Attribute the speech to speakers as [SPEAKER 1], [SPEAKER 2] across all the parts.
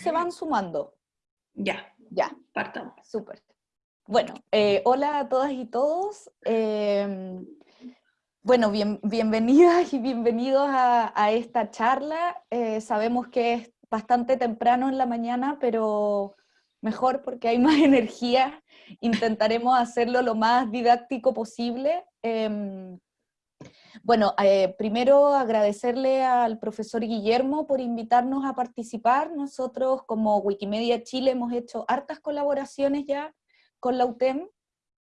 [SPEAKER 1] se van sumando.
[SPEAKER 2] Ya.
[SPEAKER 1] Ya.
[SPEAKER 2] Partamos.
[SPEAKER 1] Súper. Bueno, eh, hola a todas y todos. Em, bueno, bienvenidas y bienvenidos a, esta charla. Eh, sabemos que es bastante temprano en la mañana, pero mejor porque hay más energía. Intentaremos hacerlo lo más didáctico posible. Em, bueno, eh, primero agradecerle al profesor Guillermo por invitarnos a participar. Nosotros como Wikimedia Chile hemos hecho hartas colaboraciones ya con la UTEM.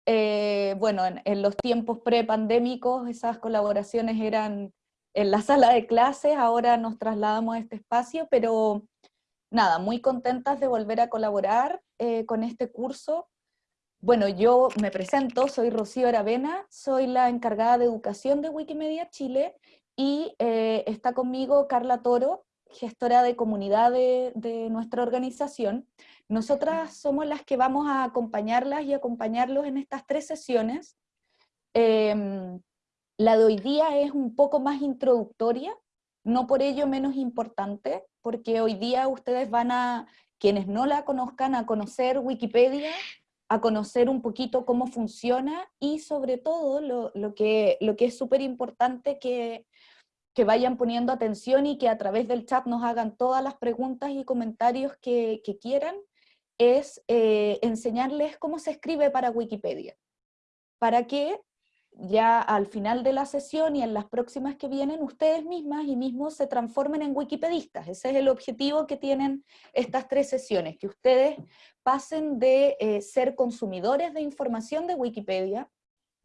[SPEAKER 1] Eh, bueno, en, los tiempos pre-pandémicos esas colaboraciones eran en la sala de clases, ahora nos trasladamos a este espacio, pero nada, muy contentas de volver a colaborar eh, con este curso. Bueno, yo me presento, soy Rocío Aravena, soy la encargada de educación de Wikimedia Chile, y eh, está conmigo Carla Toro, gestora de comunidad de, nuestra organización. Nosotras somos las que vamos a acompañarlas y acompañarlos en estas tres sesiones. Em, la de hoy día es un poco más introductoria, no por ello menos importante, porque hoy día ustedes van a, quienes no la conozcan, a conocer Wikipedia, a conocer un poquito cómo funciona y sobre todo lo, que, lo que es súper importante que, que vayan poniendo atención y que a través del chat nos hagan todas las preguntas y comentarios que, quieran, es eh, enseñarles cómo se escribe para Wikipedia, para que ya al final de la sesión y en las próximas que vienen, ustedes mismas y mismos se transformen en wikipedistas. Ese es el objetivo que tienen estas tres sesiones, que ustedes pasen de eh, ser consumidores de información de Wikipedia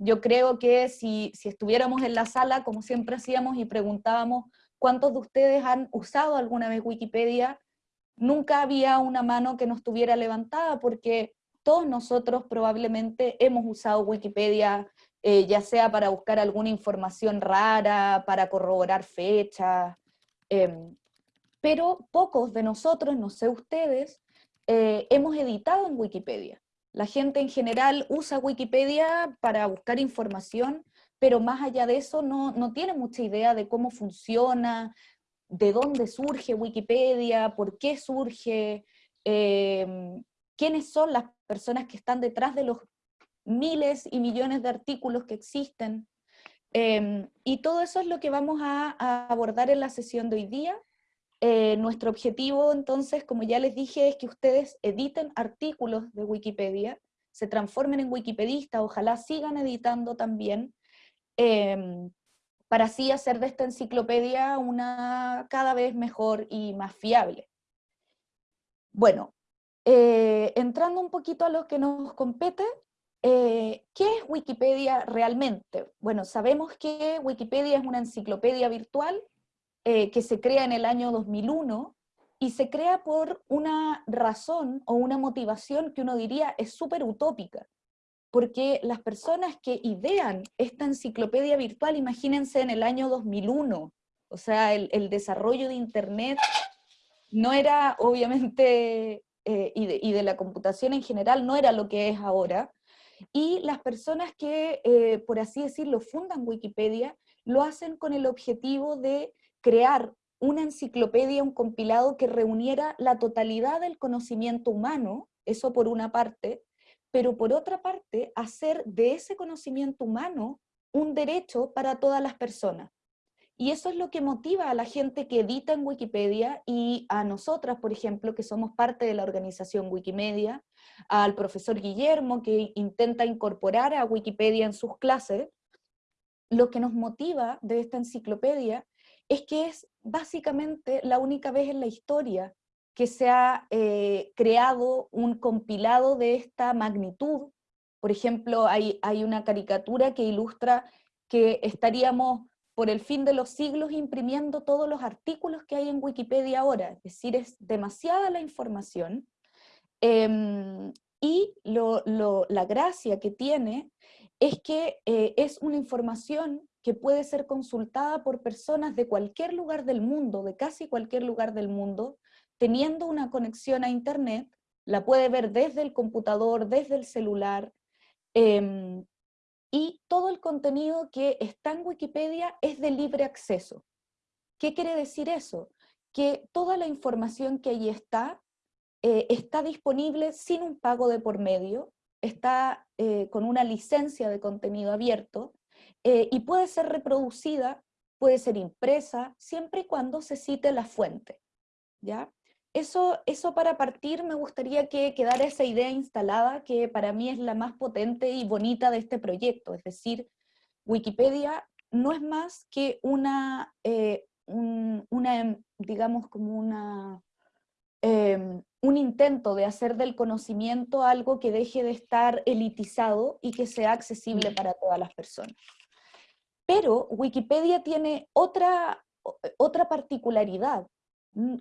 [SPEAKER 1] yo creo que si, estuviéramos en la sala, como siempre hacíamos, y preguntábamos cuántos de ustedes han usado alguna vez Wikipedia, nunca había una mano que no estuviera levantada, porque todos nosotros probablemente hemos usado Wikipedia, eh, ya sea para buscar alguna información rara, para corroborar fechas, em, pero pocos de nosotros, no sé ustedes, eh, hemos editado en Wikipedia. La gente en general usa Wikipedia para buscar información, pero más allá de eso no, tiene mucha idea de cómo funciona, de dónde surge Wikipedia, por qué surge, em, quiénes son las personas que están detrás de los miles y millones de artículos que existen. Em, y todo eso es lo que vamos a abordar en la sesión de hoy día. Eh, nuestro objetivo entonces, como ya les dije, es que ustedes editen artículos de Wikipedia, se transformen en wikipedistas, ojalá sigan editando también, em, para así hacer de esta enciclopedia una cada vez mejor y más fiable. Bueno, eh, entrando un poquito a lo que nos compete, eh, ¿qué es Wikipedia realmente? Bueno, sabemos que Wikipedia es una enciclopedia virtual eh, que se crea en el año 2001 y se crea por una razón o una motivación que uno diría es súper utópica, porque las personas que idean esta enciclopedia virtual, imagínense en el año 2001, o sea, el, desarrollo de Internet no era obviamente, eh, y, de, la computación en general, no era lo que es ahora, y las personas que, eh, por así decirlo, fundan Wikipedia, lo hacen con el objetivo de crear una enciclopedia, un compilado que reuniera la totalidad del conocimiento humano, eso por una parte, pero por otra parte, hacer de ese conocimiento humano un derecho para todas las personas. Y eso es lo que motiva a la gente que edita en Wikipedia y a nosotras, por ejemplo, que somos parte de la organización Wikimedia, al profesor Guillermo, que intenta incorporar a Wikipedia en sus clases, lo que nos motiva de esta enciclopedia es que es básicamente la única vez en la historia que se ha eh, creado un compilado de esta magnitud. Por ejemplo, hay, hay una caricatura que ilustra que estaríamos por el fin de los siglos imprimiendo todos los artículos que hay en Wikipedia ahora, es decir, es demasiada la información, em, y la gracia que tiene es que eh, es una información que puede ser consultada por personas de cualquier lugar del mundo, de casi cualquier lugar del mundo, teniendo una conexión a internet, la puede ver desde el computador, desde el celular, em, y todo el contenido que está en Wikipedia es de libre acceso. ¿Qué quiere decir eso? Que toda la información que allí está eh, está disponible sin un pago de por medio, está eh, con una licencia de contenido abierto y puede ser reproducida, puede ser impresa, siempre y cuando se cite la fuente. ¿ya? Eso, eso para partir me gustaría que quedara esa idea instalada que para mí es la más potente y bonita de este proyecto, es decir, Wikipedia no es más que una, eh, una digamos como una, em, un intento de hacer del conocimiento algo que deje de estar elitizado y que sea accesible mm. para todas las personas. Pero Wikipedia tiene otra, otra particularidad,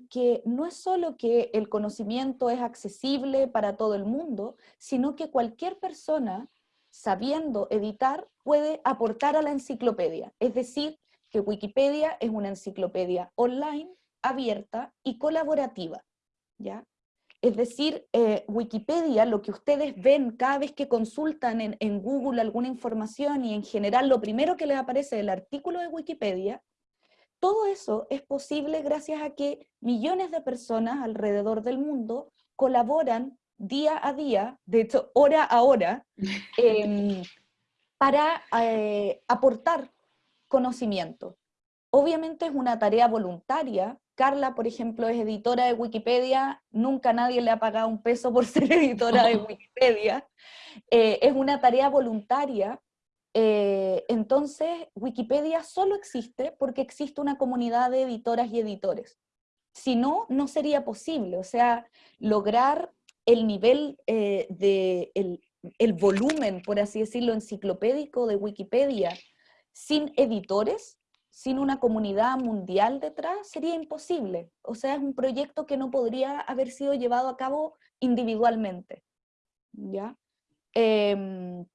[SPEAKER 1] que no es solo que el conocimiento es accesible para todo el mundo, sino que cualquier persona, sabiendo editar, puede aportar a la enciclopedia. Es decir, que Wikipedia es una enciclopedia online, abierta y colaborativa. ¿ya? Es decir, eh, Wikipedia, lo que ustedes ven cada vez que consultan en, en Google alguna información y en general lo primero que les aparece es el artículo de Wikipedia, todo eso es posible gracias a que millones de personas alrededor del mundo colaboran día a día, de hecho hora a hora, em, para eh, aportar conocimiento. Obviamente es una tarea voluntaria. Carla, por ejemplo, es editora de Wikipedia, nunca nadie le ha pagado un peso por ser editora de Wikipedia. Eh, es una tarea voluntaria eh, entonces, Wikipedia solo existe porque existe una comunidad de editoras y editores. Si no, no sería posible. O sea, lograr el nivel eh, de, el, volumen, por así decirlo, enciclopédico de Wikipedia sin editores, sin una comunidad mundial detrás, sería imposible. O sea, es un proyecto que no podría haber sido llevado a cabo individualmente. ¿Ya? Em,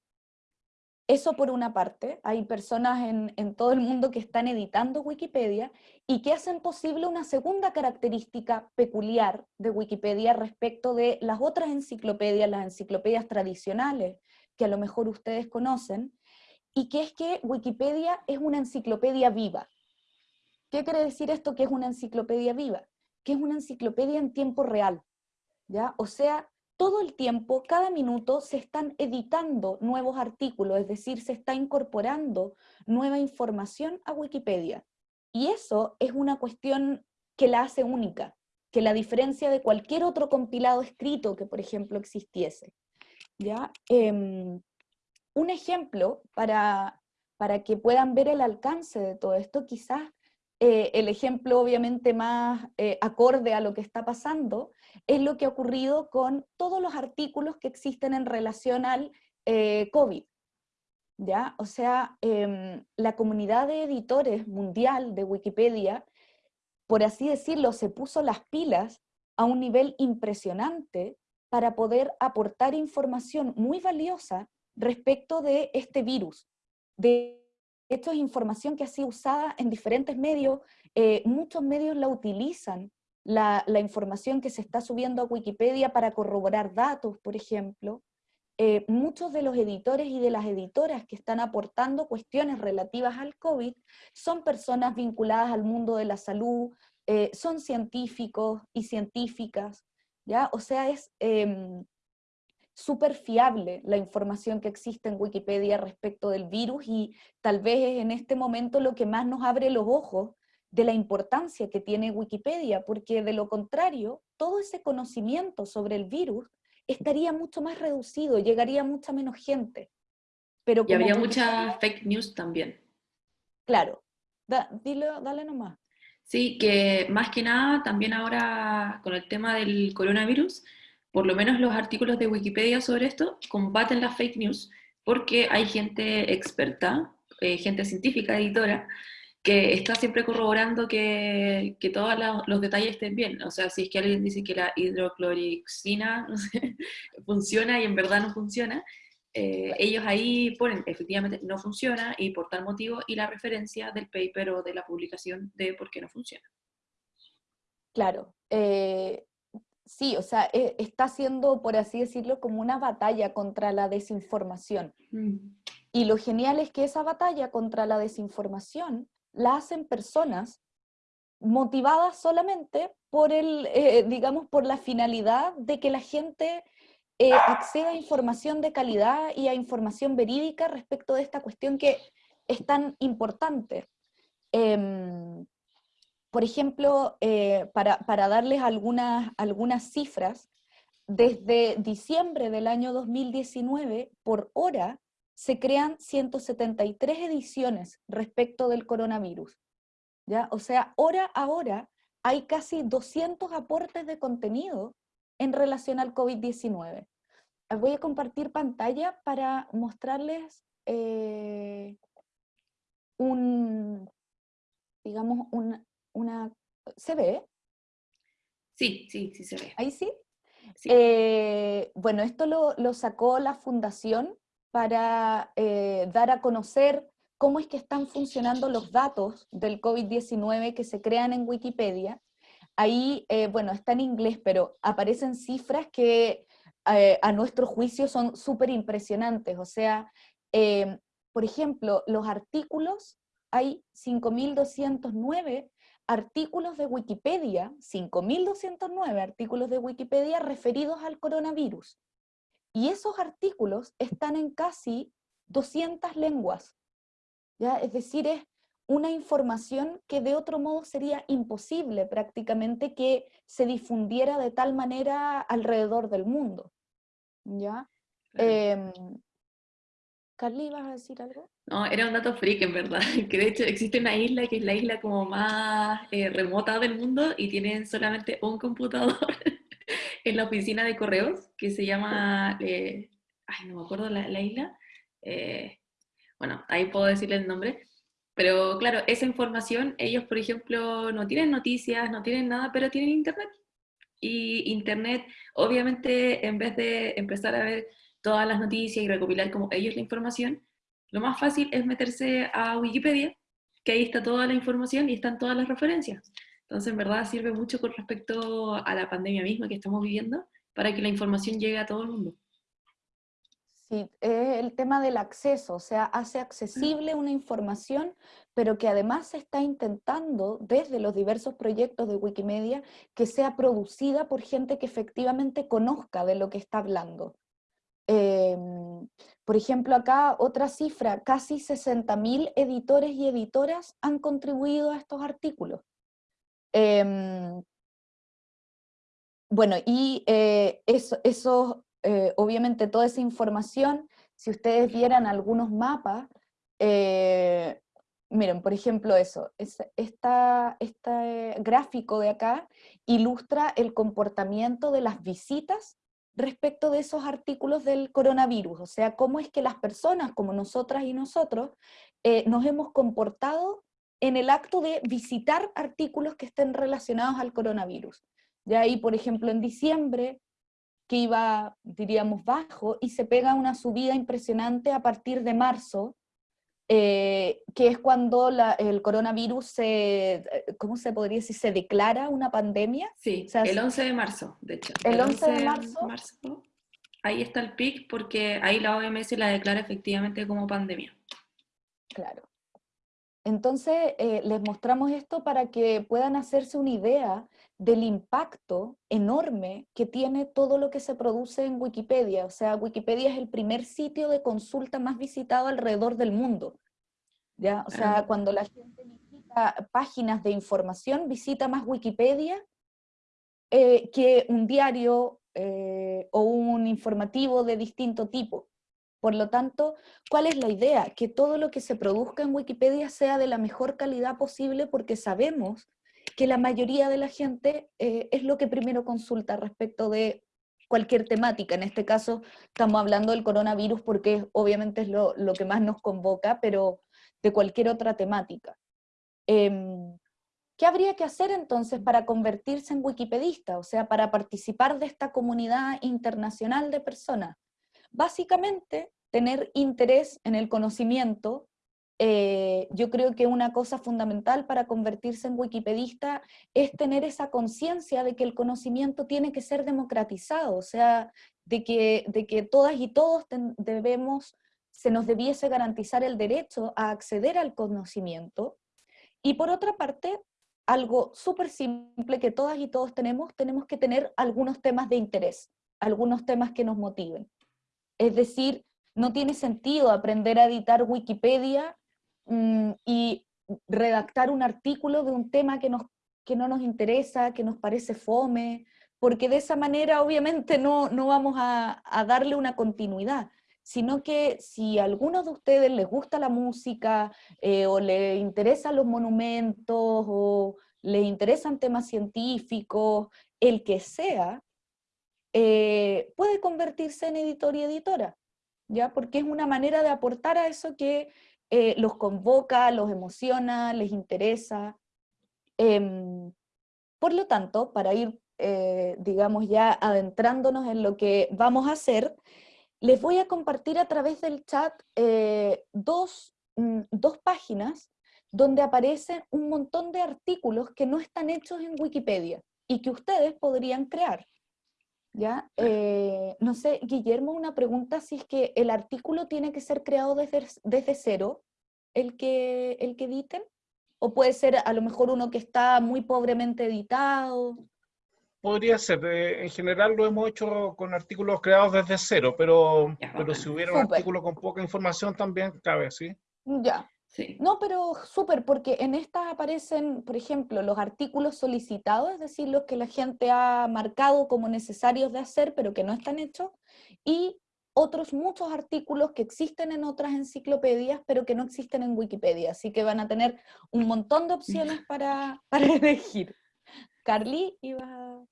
[SPEAKER 1] eso por una parte, hay personas en, todo el mundo que están editando Wikipedia y que hacen posible una segunda característica peculiar de Wikipedia respecto de las otras enciclopedias, las enciclopedias tradicionales, que a lo mejor ustedes conocen, y que es que Wikipedia es una enciclopedia viva. ¿Qué quiere decir esto que es una enciclopedia viva? Que es una enciclopedia en tiempo real. ¿ya? O sea, todo el tiempo, cada minuto, se están editando nuevos artículos, es decir, se está incorporando nueva información a Wikipedia. Y eso es una cuestión que la hace única, que la diferencia de cualquier otro compilado escrito que, por ejemplo, existiese. ¿Ya? Em, un ejemplo para, para que puedan ver el alcance de todo esto, quizás eh, el ejemplo obviamente más eh, acorde a lo que está pasando, es lo que ha ocurrido con todos los artículos que existen en relación al eh, COVID. ¿ya? O sea, em, la comunidad de editores mundial de Wikipedia, por así decirlo, se puso las pilas a un nivel impresionante para poder aportar información muy valiosa respecto de este virus. De esto es información que ha sido usada en diferentes medios, eh, muchos medios la utilizan la, información que se está subiendo a Wikipedia para corroborar datos, por ejemplo. Eh, muchos de los editores y de las editoras que están aportando cuestiones relativas al COVID son personas vinculadas al mundo de la salud, eh, son científicos y científicas, ¿ya? O sea, es em, súper fiable la información que existe en Wikipedia respecto del virus y tal vez es en este momento lo que más nos abre los ojos de la importancia que tiene Wikipedia, porque de lo contrario, todo ese conocimiento sobre el virus estaría mucho más reducido, llegaría a mucha menos gente.
[SPEAKER 2] Pero y habría mucha fake news también.
[SPEAKER 1] Claro, dale nomás.
[SPEAKER 2] Sí, que más que nada, también ahora con el tema del coronavirus, por lo menos los artículos de Wikipedia sobre esto combaten las fake news, porque hay gente experta, eh, gente científica, editora, que está siempre corroborando que, que todos los detalles estén bien. O sea, si es que alguien dice que la hidroclorixina funciona y en verdad no funciona, eh, ellos ahí ponen, efectivamente, no funciona y por tal motivo, y la referencia del paper o de la publicación de por qué no funciona.
[SPEAKER 1] Claro. Eh, sí, o sea, e, está siendo, por así decirlo, como una batalla contra la desinformación. Mm. Y lo genial es que esa batalla contra la desinformación la hacen personas motivadas solamente por el, eh, digamos, por la finalidad de que la gente eh, acceda a información de calidad y a información verídica respecto de esta cuestión que es tan importante. Em, por ejemplo, eh, para, para, darles algunas, algunas cifras, desde diciembre del año 2019, por hora, se crean 173 ediciones respecto del coronavirus. ¿ya? O sea, hora a hora hay casi 200 aportes de contenido en relación al COVID-19. Voy a compartir pantalla para mostrarles eh, un, digamos, una... ¿Se ve?
[SPEAKER 2] Sí, sí, sí se ve.
[SPEAKER 1] ¿Ahí sí? Eh, bueno, esto lo, sacó la fundación para eh, dar a conocer cómo es que están funcionando los datos del COVID-19 que se crean en Wikipedia. Ahí, eh, bueno, está en inglés, pero aparecen cifras que a nuestro juicio son súper impresionantes. O sea, por ejemplo, los artículos, hay 5.209 artículos de Wikipedia, 5.209 artículos de Wikipedia referidos al coronavirus. Y esos artículos están en casi 200 lenguas. ¿ya? Es decir, es una información que de otro modo sería imposible prácticamente que se difundiera de tal manera alrededor del mundo. ¿ya? Em, Carly, ¿vas a decir algo?
[SPEAKER 2] No, era un dato freak en verdad, que de hecho existe una isla que es la isla como más eh, remota del mundo y tienen solamente un computador en la oficina de correos que se llama, eh, ay, no me acuerdo la, la isla, eh, bueno, ahí puedo decirle el nombre, pero claro, esa información, ellos por ejemplo no tienen noticias, no tienen nada, pero tienen internet. Y internet, obviamente, en vez de empezar a ver todas las noticias y recopilar como ellos la información, lo más fácil es meterse a Wikipedia, que ahí está toda la información y están todas las referencias. Entonces, en verdad, sirve mucho con respecto a la pandemia misma que estamos viviendo, para que la información llegue a todo el mundo.
[SPEAKER 1] Sí, es el tema del acceso, o sea, hace accesible una información, pero que además se está intentando, desde los diversos proyectos de Wikimedia, que sea producida por gente que efectivamente conozca de lo que está hablando. Em, por ejemplo, acá otra cifra, casi 60.000 editores y editoras han contribuido a estos artículos. Em, bueno, y eh, eso, eh, obviamente toda esa información, si ustedes vieran algunos mapas, eh, miren, por ejemplo eso, este gráfico de acá ilustra el comportamiento de las visitas respecto de esos artículos del coronavirus, o sea, cómo es que las personas como nosotras y nosotros nos hemos comportado en el acto de visitar artículos que estén relacionados al coronavirus. Ya ahí, por ejemplo, en diciembre, que iba, diríamos, bajo, y se pega una subida impresionante a partir de marzo, eh, que es cuando el coronavirus se, eh, ¿cómo se podría decir? ¿Se declara una pandemia?
[SPEAKER 2] Sí, el 11 de marzo, de hecho.
[SPEAKER 1] El, 11, de marzo,
[SPEAKER 2] Ahí está el pic porque ahí la OMS la declara efectivamente como pandemia.
[SPEAKER 1] Claro. Entonces, eh, les mostramos esto para que puedan hacerse una idea del impacto enorme que tiene todo lo que se produce en Wikipedia. O sea, Wikipedia es el primer sitio de consulta más visitado alrededor del mundo. ¿ya? O sea, cuando la gente visita páginas de información, visita más Wikipedia eh, que un diario eh, o un informativo de distinto tipo. Por lo tanto, ¿cuál es la idea? Que todo lo que se produzca en Wikipedia sea de la mejor calidad posible porque sabemos que la mayoría de la gente eh, es lo que primero consulta respecto de cualquier temática. En este caso estamos hablando del coronavirus porque obviamente es lo, que más nos convoca, pero de cualquier otra temática. Em, ¿Qué habría que hacer entonces para convertirse en wikipedista? O sea, para participar de esta comunidad internacional de personas. Básicamente, tener interés en el conocimiento, eh, yo creo que una cosa fundamental para convertirse en wikipedista es tener esa conciencia de que el conocimiento tiene que ser democratizado, o sea, de que, de que todas y todos debemos, se nos debiese garantizar el derecho a acceder al conocimiento. Y por otra parte, algo súper simple que todas y todos tenemos, tenemos que tener algunos temas de interés, algunos temas que nos motiven. Es decir, no tiene sentido aprender a editar Wikipedia mm, y redactar un artículo de un tema que, nos, que no nos interesa, que nos parece fome, porque de esa manera obviamente no, no vamos a, a darle una continuidad sino que si a algunos de ustedes les gusta la música, eh, o les interesan los monumentos, o les interesan temas científicos, el que sea, eh, puede convertirse en editor y editora, ¿ya? Porque es una manera de aportar a eso que eh, los convoca, los emociona, les interesa. Em, por lo tanto, para ir, digamos, ya adentrándonos en lo que vamos a hacer, les voy a compartir a través del chat eh, dos, mm, dos, páginas donde aparecen un montón de artículos que no están hechos en Wikipedia y que ustedes podrían crear. ¿Ya? Eh, no sé, Guillermo, una pregunta si es que el artículo tiene que ser creado desde, desde cero, el que, el que editen, o puede ser a lo mejor uno que está muy pobremente editado.
[SPEAKER 3] Podría ser. en general lo hemos hecho con artículos creados desde cero, pero, pero si hubiera un artículo con poca información también cabe, ¿sí?
[SPEAKER 1] Ya. Sí. No, pero súper, porque en estas aparecen, por ejemplo, los artículos solicitados, es decir, los que la gente ha marcado como necesarios de hacer, pero que no están hechos, y otros muchos artículos que existen en otras enciclopedias, pero que no existen en Wikipedia, así que van a tener un montón de opciones para, para elegir. Carly, iba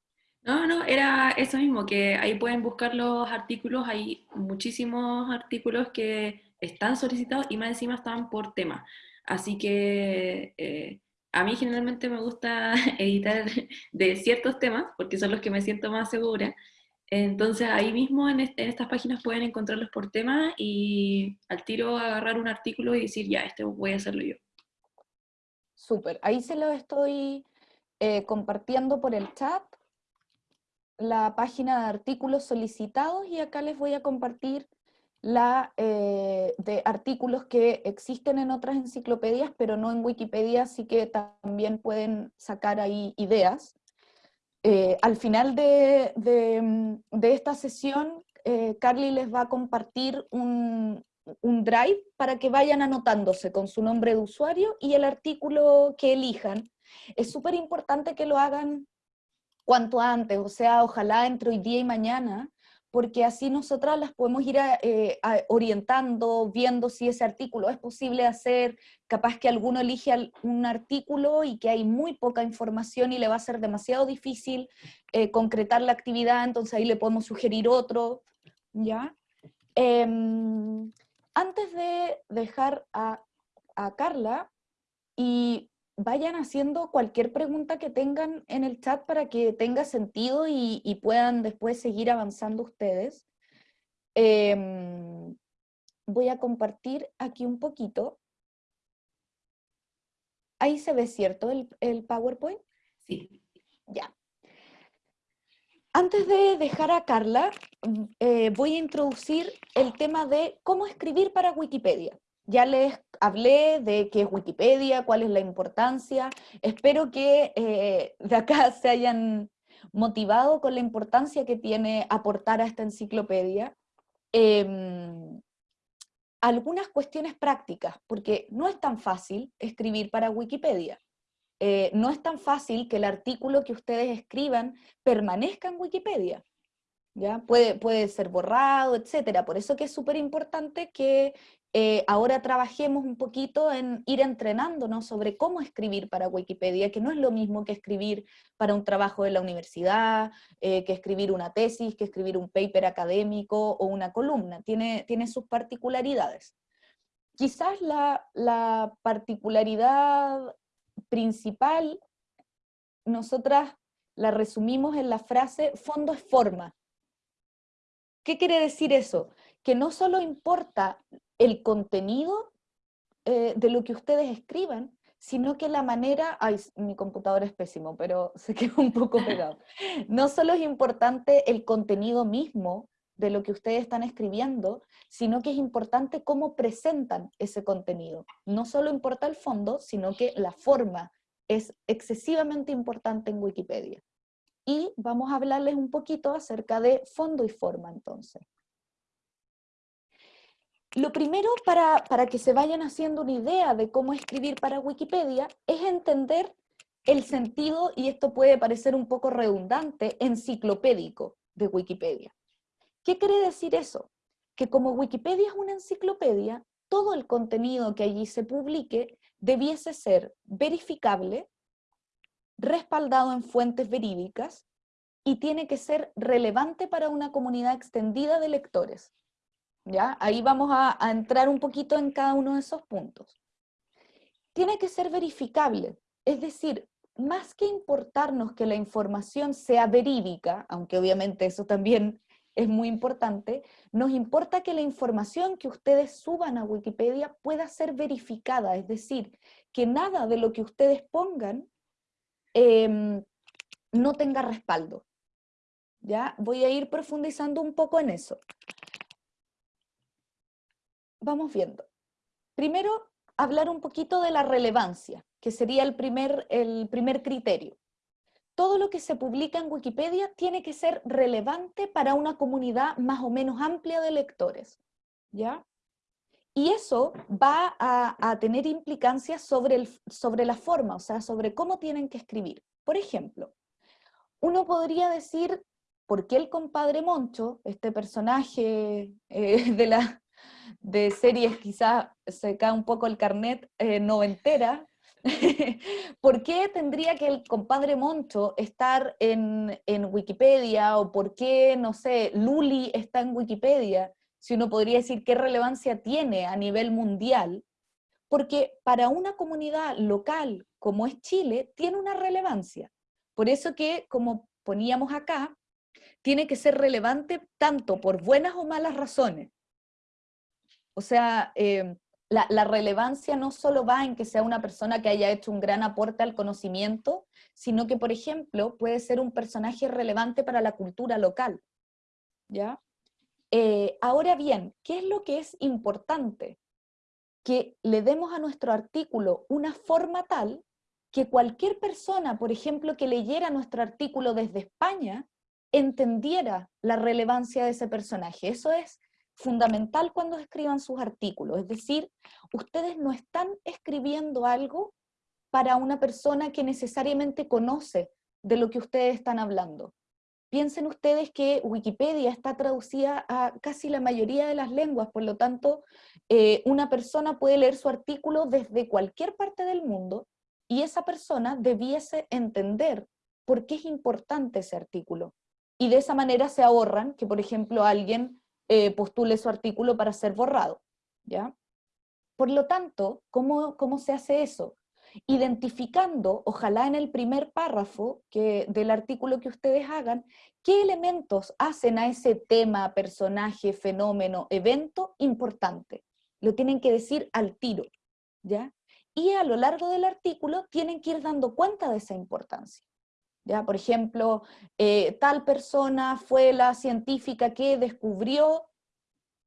[SPEAKER 2] no, no, era eso mismo, que ahí pueden buscar los artículos, hay muchísimos artículos que están solicitados y más encima están por tema. Así que eh, a mí generalmente me gusta editar de ciertos temas, porque son los que me siento más segura. Entonces ahí mismo en, estas páginas pueden encontrarlos por tema y al tiro agarrar un artículo y decir, ya, este voy a hacerlo yo.
[SPEAKER 1] Súper, ahí se lo estoy eh, compartiendo por el chat la página de artículos solicitados y acá les voy a compartir la eh, de artículos que existen en otras enciclopedias, pero no en Wikipedia, así que también pueden sacar ahí ideas. Eh, al final de, de, esta sesión, eh, Carly les va a compartir un, un drive para que vayan anotándose con su nombre de usuario y el artículo que elijan. Es súper importante que lo hagan cuanto antes, o sea, ojalá entre hoy día y mañana, porque así nosotras las podemos ir eh, orientando, viendo si ese artículo es posible hacer, capaz que alguno elige un artículo y que hay muy poca información y le va a ser demasiado difícil eh, concretar la actividad, entonces ahí le podemos sugerir otro, ¿ya? Em, antes de dejar a, a Carla, y vayan haciendo cualquier pregunta que tengan en el chat para que tenga sentido y, puedan después seguir avanzando ustedes. Em, voy a compartir aquí un poquito. Ahí se ve, ¿cierto? El, el PowerPoint.
[SPEAKER 2] Sí.
[SPEAKER 1] Ya. Antes de dejar a Carla, mm, eh, voy a introducir el tema de cómo escribir para Wikipedia. Ya les hablé de qué es Wikipedia, cuál es la importancia. Espero que eh, de acá se hayan motivado con la importancia que tiene aportar a esta enciclopedia. Em, algunas cuestiones prácticas, porque no es tan fácil escribir para Wikipedia. Eh, no es tan fácil que el artículo que ustedes escriban permanezca en Wikipedia. ¿ya? Puede, puede ser borrado, etcétera. Por eso que es súper importante que eh, ahora trabajemos un poquito en ir entrenándonos sobre cómo escribir para Wikipedia, que no es lo mismo que escribir para un trabajo de la universidad, eh, que escribir una tesis, que escribir un paper académico o una columna, tiene, tiene sus particularidades. Quizás la, la particularidad principal, nosotras la resumimos en la frase, fondo es forma. ¿Qué quiere decir eso? Que no solo importa el contenido eh, de lo que ustedes escriban, sino que la manera, ay, mi computador es pésimo, pero se quedó un poco pegado. No solo es importante el contenido mismo de lo que ustedes están escribiendo, sino que es importante cómo presentan ese contenido. No solo importa el fondo, sino que la forma es excesivamente importante en Wikipedia. Y vamos a hablarles un poquito acerca de fondo y forma entonces. Lo primero para, para que se vayan haciendo una idea de cómo escribir para Wikipedia es entender el sentido, y esto puede parecer un poco redundante, enciclopédico de Wikipedia. ¿Qué quiere decir eso? Que como Wikipedia es una enciclopedia, todo el contenido que allí se publique debiese ser verificable, respaldado en fuentes verídicas y tiene que ser relevante para una comunidad extendida de lectores. ¿Ya? Ahí vamos a, entrar un poquito en cada uno de esos puntos. Tiene que ser verificable, es decir, más que importarnos que la información sea verídica, aunque obviamente eso también es muy importante, nos importa que la información que ustedes suban a Wikipedia pueda ser verificada, es decir, que nada de lo que ustedes pongan em, no tenga respaldo. ¿Ya? Voy a ir profundizando un poco en eso. Vamos viendo. Primero, hablar un poquito de la relevancia, que sería el primer, el primer criterio. Todo lo que se publica en Wikipedia tiene que ser relevante para una comunidad más o menos amplia de lectores. ¿ya? Y eso va a, tener implicancias sobre, el, sobre la forma, o sea, sobre cómo tienen que escribir. Por ejemplo, uno podría decir, ¿por qué el compadre Moncho, este personaje eh, de, la, de series quizás se cae un poco el carnet eh, noventera, ¿por qué tendría que el compadre Moncho estar en, en, Wikipedia o por qué, no sé, Luli está en Wikipedia? Si uno podría decir qué relevancia tiene a nivel mundial, porque para una comunidad local como es Chile, tiene una relevancia. Por eso que, como poníamos acá, tiene que ser relevante tanto por buenas o malas razones. O sea, eh, la, relevancia no solo va en que sea una persona que haya hecho un gran aporte al conocimiento, sino que, por ejemplo, puede ser un personaje relevante para la cultura local. ¿Ya? Eh, ahora bien, ¿qué es lo que es importante? Que le demos a nuestro artículo una forma tal que cualquier persona, por ejemplo, que leyera nuestro artículo desde España, entendiera la relevancia de ese personaje. Eso es fundamental cuando escriban sus artículos, es decir, ustedes no están escribiendo algo para una persona que necesariamente conoce de lo que ustedes están hablando. Piensen ustedes que Wikipedia está traducida a casi la mayoría de las lenguas, por lo tanto, eh, una persona puede leer su artículo desde cualquier parte del mundo y esa persona debiese entender por qué es importante ese artículo. Y de esa manera se ahorran que, por ejemplo, alguien eh, postule su artículo para ser borrado. ¿ya? Por lo tanto, ¿cómo, ¿cómo se hace eso? Identificando, ojalá en el primer párrafo que, del artículo que ustedes hagan, qué elementos hacen a ese tema, personaje, fenómeno, evento importante. Lo tienen que decir al tiro. ¿ya? Y a lo largo del artículo tienen que ir dando cuenta de esa importancia. ¿Ya? Por ejemplo, eh, tal persona fue la científica que descubrió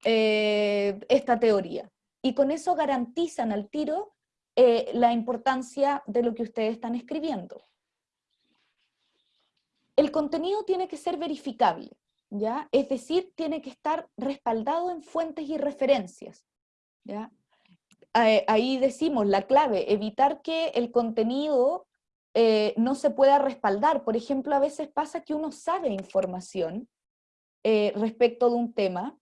[SPEAKER 1] eh, esta teoría. Y con eso garantizan al tiro eh, la importancia de lo que ustedes están escribiendo. El contenido tiene que ser verificable, ¿ya? Es decir, tiene que estar respaldado en fuentes y referencias, ¿ya? Ahí decimos la clave, evitar que el contenido eh, no se pueda respaldar. Por ejemplo, a veces pasa que uno sabe información eh, respecto de un tema,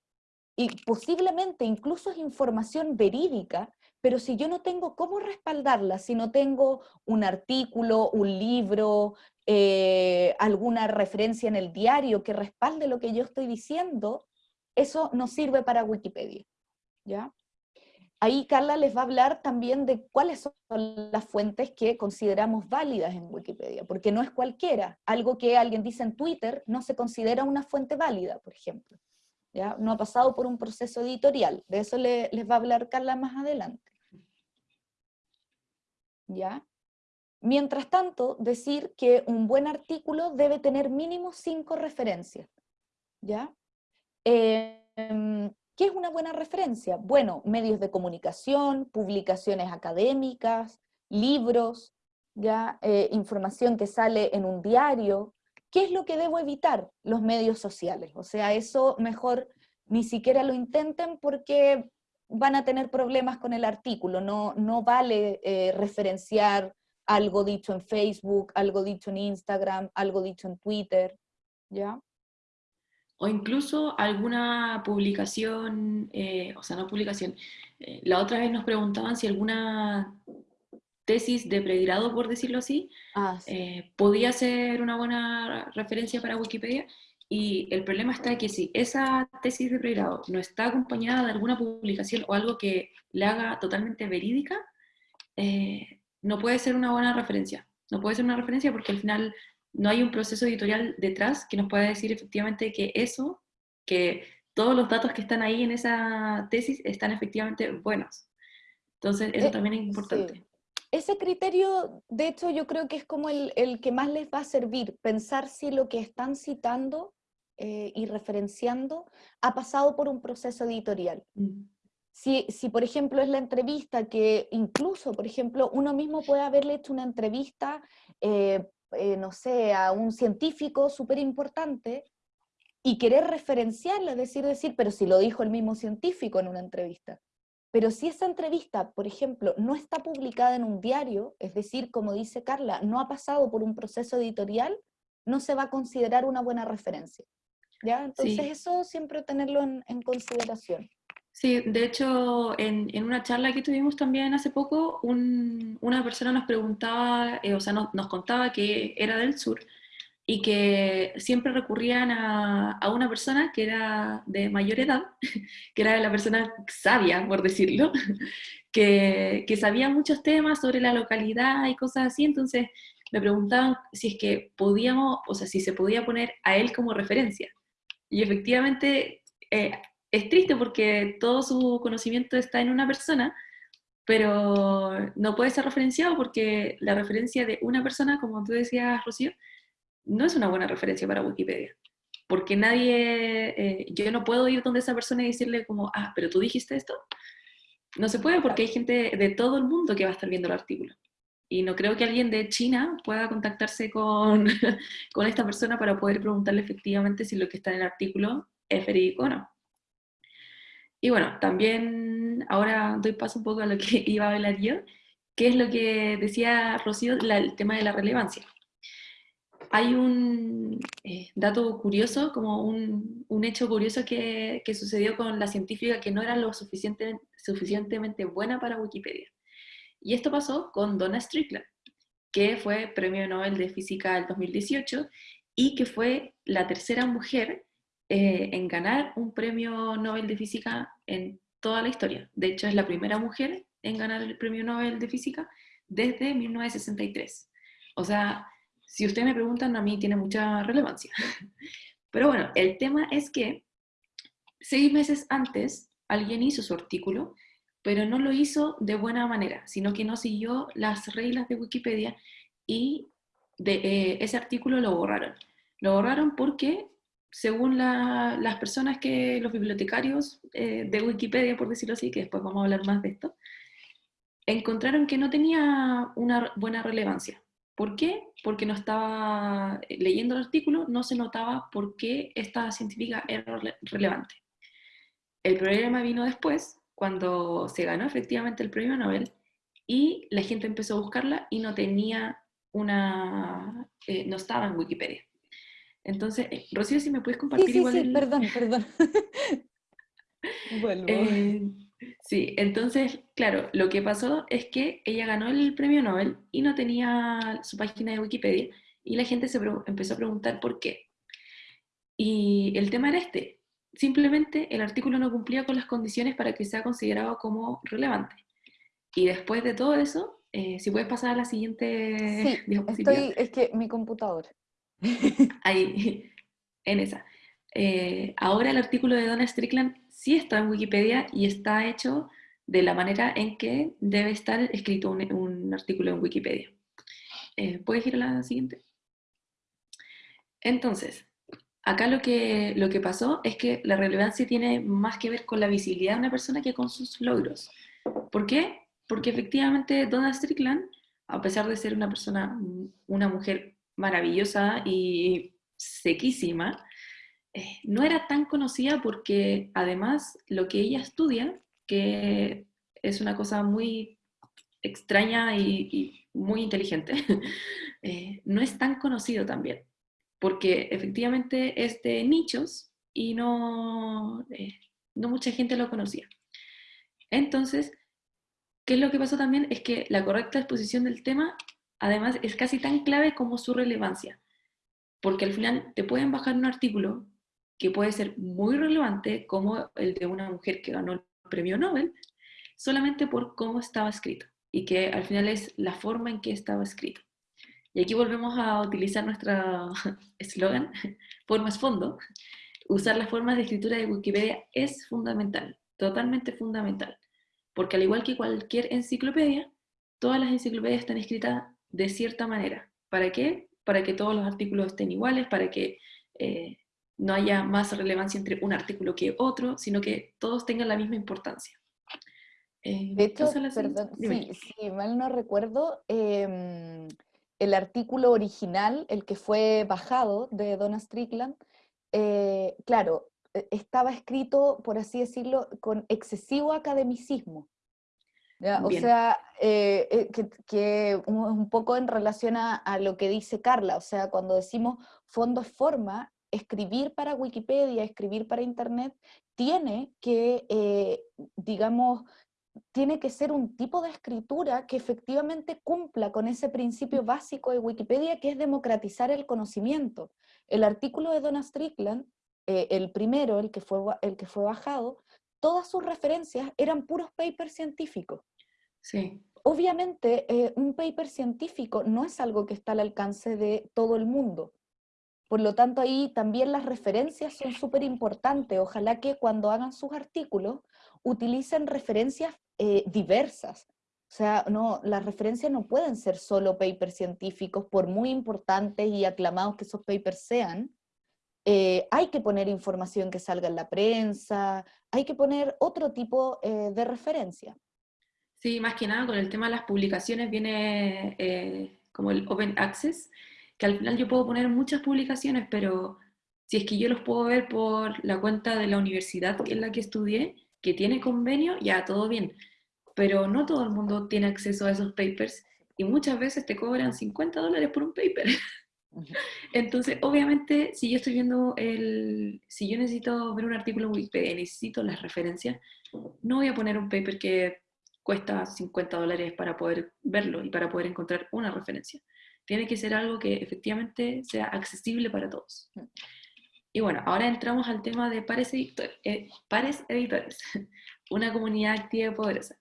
[SPEAKER 1] y posiblemente incluso es información verídica, pero si yo no tengo cómo respaldarla, si no tengo un artículo, un libro, eh, alguna referencia en el diario que respalde lo que yo estoy diciendo, eso no sirve para Wikipedia. ¿ya? Ahí Carla les va a hablar también de cuáles son las fuentes que consideramos válidas en Wikipedia, porque no es cualquiera. Algo que alguien dice en Twitter no se considera una fuente válida, por ejemplo. ¿ya? No ha pasado por un proceso editorial. De eso les va a hablar Carla más adelante. ¿Ya? Mientras tanto, decir que un buen artículo debe tener mínimo cinco referencias. ¿Ya? Em, ¿Qué es una buena referencia? Bueno, medios de comunicación, publicaciones académicas, libros, ya eh, información que sale en un diario, ¿qué es lo que debo evitar? Los medios sociales. O sea, eso mejor ni siquiera lo intenten porque van a tener problemas con el artículo. No, no vale eh, referenciar algo dicho en Facebook, algo dicho en Instagram, algo dicho en Twitter, ¿ya?
[SPEAKER 2] O incluso alguna publicación, eh, o sea, no publicación, eh, la otra vez nos preguntaban si alguna tesis de pregrado, por decirlo así, ah, eh, podía ser una buena referencia para Wikipedia, y el problema está que si esa tesis de pregrado no está acompañada de alguna publicación o algo que la haga totalmente verídica, no puede ser una buena referencia. No puede ser una referencia porque al final no hay un proceso editorial detrás que nos pueda decir efectivamente que eso, que todos los datos que están ahí en esa tesis están efectivamente buenos. Entonces, eso eh, también es importante.
[SPEAKER 1] Ese criterio, de hecho, yo creo que es como el, que más les va a servir, pensar si lo que están citando eh, y referenciando ha pasado por un proceso editorial. Mm. Si, si, por ejemplo, es la entrevista que incluso, por ejemplo, uno mismo puede haberle hecho una entrevista, eh, eh, no sé, a un científico súper importante y querer referenciarla, es decir, decir, pero si lo dijo el mismo científico en una entrevista. Pero si esa entrevista, por ejemplo, no está publicada en un diario, es decir, como dice Carla, no ha pasado por un proceso editorial, no se va a considerar una buena referencia. ¿ya? Entonces eso siempre tenerlo en consideración.
[SPEAKER 2] Sí, de hecho, en, en, una charla que tuvimos también hace poco, una persona nos preguntaba, eh, o sea, nos contaba que era del sur y que siempre recurrían a, a, una persona que era de mayor edad, que era la persona sabia, por decirlo, que, que sabía muchos temas sobre la localidad y cosas así, entonces me preguntaban si es que podíamos, o sea, si se podía poner a él como referencia. Y efectivamente, eh, es triste porque todo su conocimiento está en una persona, pero no puede ser referenciado porque la referencia de una persona, como tú decías, Rocío, no es una buena referencia para Wikipedia. Porque nadie, eh, yo no puedo ir donde esa persona y decirle como, ah, pero tú dijiste esto. No se puede porque hay gente de todo el mundo que va a estar viendo el artículo. Y no creo que alguien de China pueda contactarse con, con esta persona para poder preguntarle efectivamente si lo que está en el artículo es verídico o no. Y bueno, también ahora doy paso un poco a lo que iba a hablar yo, que es lo que decía Rocío, el tema de la relevancia. Hay un eh, dato curioso, como un, un hecho curioso que, que, sucedió con la científica que no era lo suficiente, suficientemente buena para Wikipedia. Y esto pasó con Donna Strickland, que fue Premio Nobel de Física del 2018 y que fue la tercera mujer eh, en ganar un premio Nobel de Física en toda la historia. De hecho, es la primera mujer en ganar el premio Nobel de Física desde 1963. O sea, si ustedes me preguntan, a mí tiene mucha relevancia. Pero bueno, el tema es que seis meses antes alguien hizo su artículo, pero no lo hizo de buena manera, sino que no siguió las reglas de Wikipedia y eh, ese artículo lo borraron. Lo borraron porque según las personas que, los bibliotecarios eh, de Wikipedia, por decirlo así, que después vamos a hablar más de esto, encontraron que no tenía una buena relevancia. ¿Por qué? Porque no estaba eh, leyendo el artículo, no se notaba por qué esta científica era relevante. El problema vino después, cuando se ganó efectivamente el premio Nobel, y la gente empezó a buscarla y no tenía una, eh, no estaba en Wikipedia. Entonces, eh, Rocío, si me puedes compartir
[SPEAKER 1] sí, sí, igual. Sí, perdón, perdón.
[SPEAKER 2] Vuelvo. Eh, sí, entonces, claro, lo que pasó es que ella ganó el premio Nobel y no tenía su página de Wikipedia y la gente se empezó a preguntar por qué. Y el tema era este, simplemente el artículo no cumplía con las condiciones para que sea considerado como relevante. Y después de todo eso, eh, si puedes pasar a la siguiente
[SPEAKER 1] sí, Estoy, es que mi computador.
[SPEAKER 2] Ahí, en esa. Eh, ahora el artículo de Donna Strickland sí está en Wikipedia y está hecho de la manera en que debe estar escrito un, artículo en Wikipedia. Eh, ¿Puedes ir a la siguiente? Entonces, acá lo que, lo que pasó es que la relevancia tiene más que ver con la visibilidad de una persona que con sus logros. ¿Por qué? Porque efectivamente Donna Strickland a pesar de ser una persona, una mujer maravillosa y sequísima, eh, no era tan conocida porque además lo que ella estudia, que es una cosa muy extraña y, muy inteligente, eh, no es tan conocido también, porque efectivamente es de nichos y no, eh, no mucha gente lo conocía. Entonces, ¿qué es lo que pasó también? Es que la correcta exposición del tema, además, es casi tan clave como su relevancia, porque al final te pueden bajar un artículo que puede ser muy relevante, como el de una mujer que ganó el premio Nobel, solamente por cómo estaba escrito, y que al final es la forma en que estaba escrito. Y aquí volvemos a utilizar nuestro eslogan, formas fondo, usar las formas de escritura de Wikipedia es fundamental, totalmente fundamental, porque al igual que cualquier enciclopedia, todas las enciclopedias están escritas de cierta manera. ¿Para qué? Para que todos los artículos estén iguales, para que eh, no haya más relevancia entre un artículo que otro, sino que todos tengan la misma importancia.
[SPEAKER 1] Eh, de hecho, perdón, si mal no recuerdo, em, el artículo original, el que fue bajado de Donna Strickland, eh, claro, e, estaba escrito, por así decirlo, con excesivo academicismo. O sea, eh, eh, que, un, poco en relación a, lo que dice Carla, o sea, cuando decimos fondo forma, escribir para Wikipedia, escribir para Internet, tiene que, digamos, tiene que ser un tipo de escritura que efectivamente cumpla con ese principio básico de Wikipedia, que es democratizar el conocimiento. El artículo de Donna Strickland, eh, el primero, el que, fue, el que fue bajado, todas sus referencias eran puros papers científicos.
[SPEAKER 2] Sí.
[SPEAKER 1] Obviamente, eh, un paper científico no es algo que está al alcance de todo el mundo. Por lo tanto, ahí también las referencias son súper importantes. Ojalá que cuando hagan sus artículos utilicen referencias eh, diversas. O sea, no, las referencias no pueden ser solo papers científicos, por muy importantes y aclamados que esos papers sean. Eh, hay que poner información que salga en la prensa, hay que poner otro tipo de referencia.
[SPEAKER 2] Sí, más que nada con el tema de las publicaciones viene como el Open Access, que al final yo puedo poner muchas publicaciones, pero si es que yo los puedo ver por la cuenta de la universidad en la que estudié, que tiene convenio, ya todo bien. Pero no todo el mundo tiene acceso a esos papers y muchas veces te cobran 50 dólares por un paper. Entonces, obviamente, si yo estoy viendo el, si yo necesito ver un artículo en Wikipedia y necesito las referencias, no voy a poner un paper que cuesta 50 dólares para poder verlo y para poder encontrar una referencia. Tiene que ser algo que efectivamente sea accesible para todos. Y bueno, ahora entramos al tema de pares, eh, pares editores, una comunidad activa y poderosa.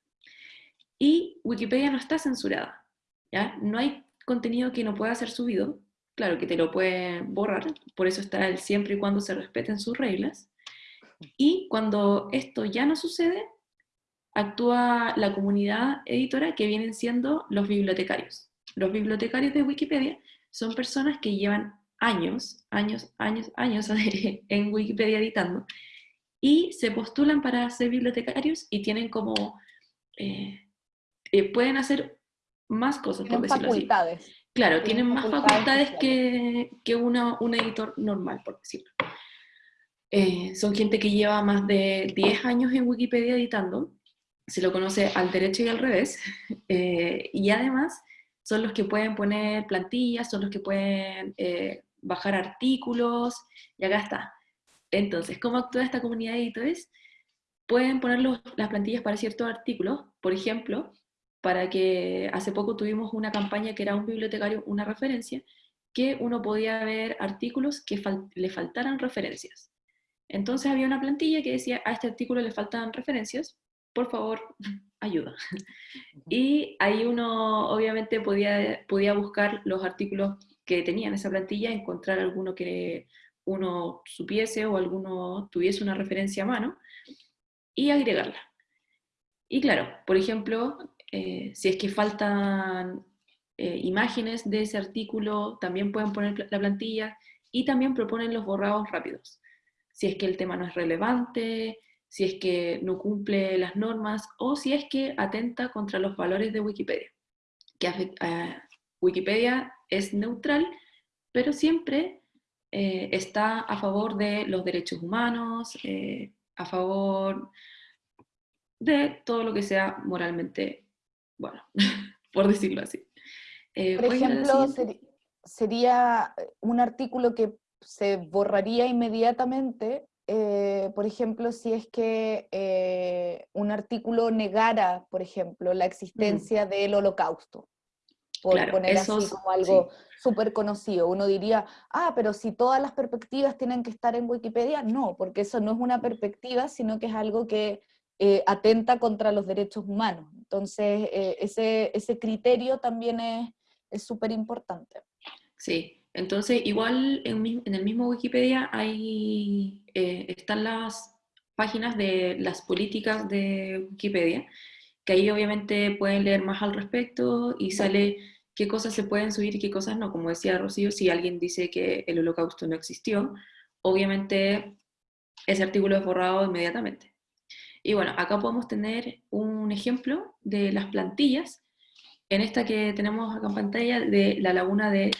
[SPEAKER 2] Y Wikipedia no está censurada, ¿ya? No hay contenido que no pueda ser subido, claro que te lo pueden borrar, por eso está el siempre y cuando se respeten sus reglas. Y cuando esto ya no sucede, actúa la comunidad editora que vienen siendo los bibliotecarios. Los bibliotecarios de Wikipedia son personas que llevan años, años, años, años en Wikipedia editando, y se postulan para ser bibliotecarios y tienen como, eh, eh, pueden hacer más cosas,
[SPEAKER 1] por decirlo facultades.
[SPEAKER 2] Claro, tienen, más facultades, que, que una, un editor normal, por decirlo. Eh, son gente que lleva más de 10 años en Wikipedia editando, se lo conoce al derecho y al revés, y además son los que pueden poner plantillas, son los que pueden bajar artículos, y acá está. Entonces, ¿cómo actúa esta comunidad de editores? Pueden poner las plantillas para ciertos artículos, por ejemplo, para que hace poco tuvimos una campaña que era un bibliotecario, una referencia, que uno podía ver artículos que le faltaran referencias. Entonces había una plantilla que decía, a este artículo le faltan referencias, por favor, ayuda. Y ahí uno obviamente podía, podía buscar los artículos que tenían esa plantilla, encontrar alguno que uno supiese o alguno tuviese una referencia a mano y agregarla. Y claro, por ejemplo, eh, si es que faltan eh, imágenes de ese artículo, también pueden poner la plantilla y también proponen los borrados rápidos. Si es que el tema no es relevante, si es que no cumple las normas o si es que atenta contra los valores de Wikipedia que eh, Wikipedia es neutral, pero siempre eh, está a favor de los derechos humanos, eh, a favor de todo lo que sea moralmente bueno, por decirlo así.
[SPEAKER 1] por ejemplo, sería un artículo que se borraría inmediatamente eh, por ejemplo, si es que eh, un artículo negara, por ejemplo, la existencia del holocausto, por poner así como algo súper conocido. Uno diría, ah, pero si todas las perspectivas tienen que estar en Wikipedia, no, porque eso no es una perspectiva, sino que es algo que eh, atenta contra los derechos humanos. Entonces, ese, ese criterio también es súper importante.
[SPEAKER 2] Sí, entonces, igual en, el mismo Wikipedia hay, eh, están las páginas de las políticas de Wikipedia, que ahí obviamente pueden leer más al respecto y sale qué cosas se pueden subir y qué cosas no. Como decía Rocío, si alguien dice que el holocausto no existió, obviamente ese artículo es borrado inmediatamente. Y bueno, acá podemos tener un ejemplo de las plantillas, en esta que tenemos acá en pantalla de la laguna de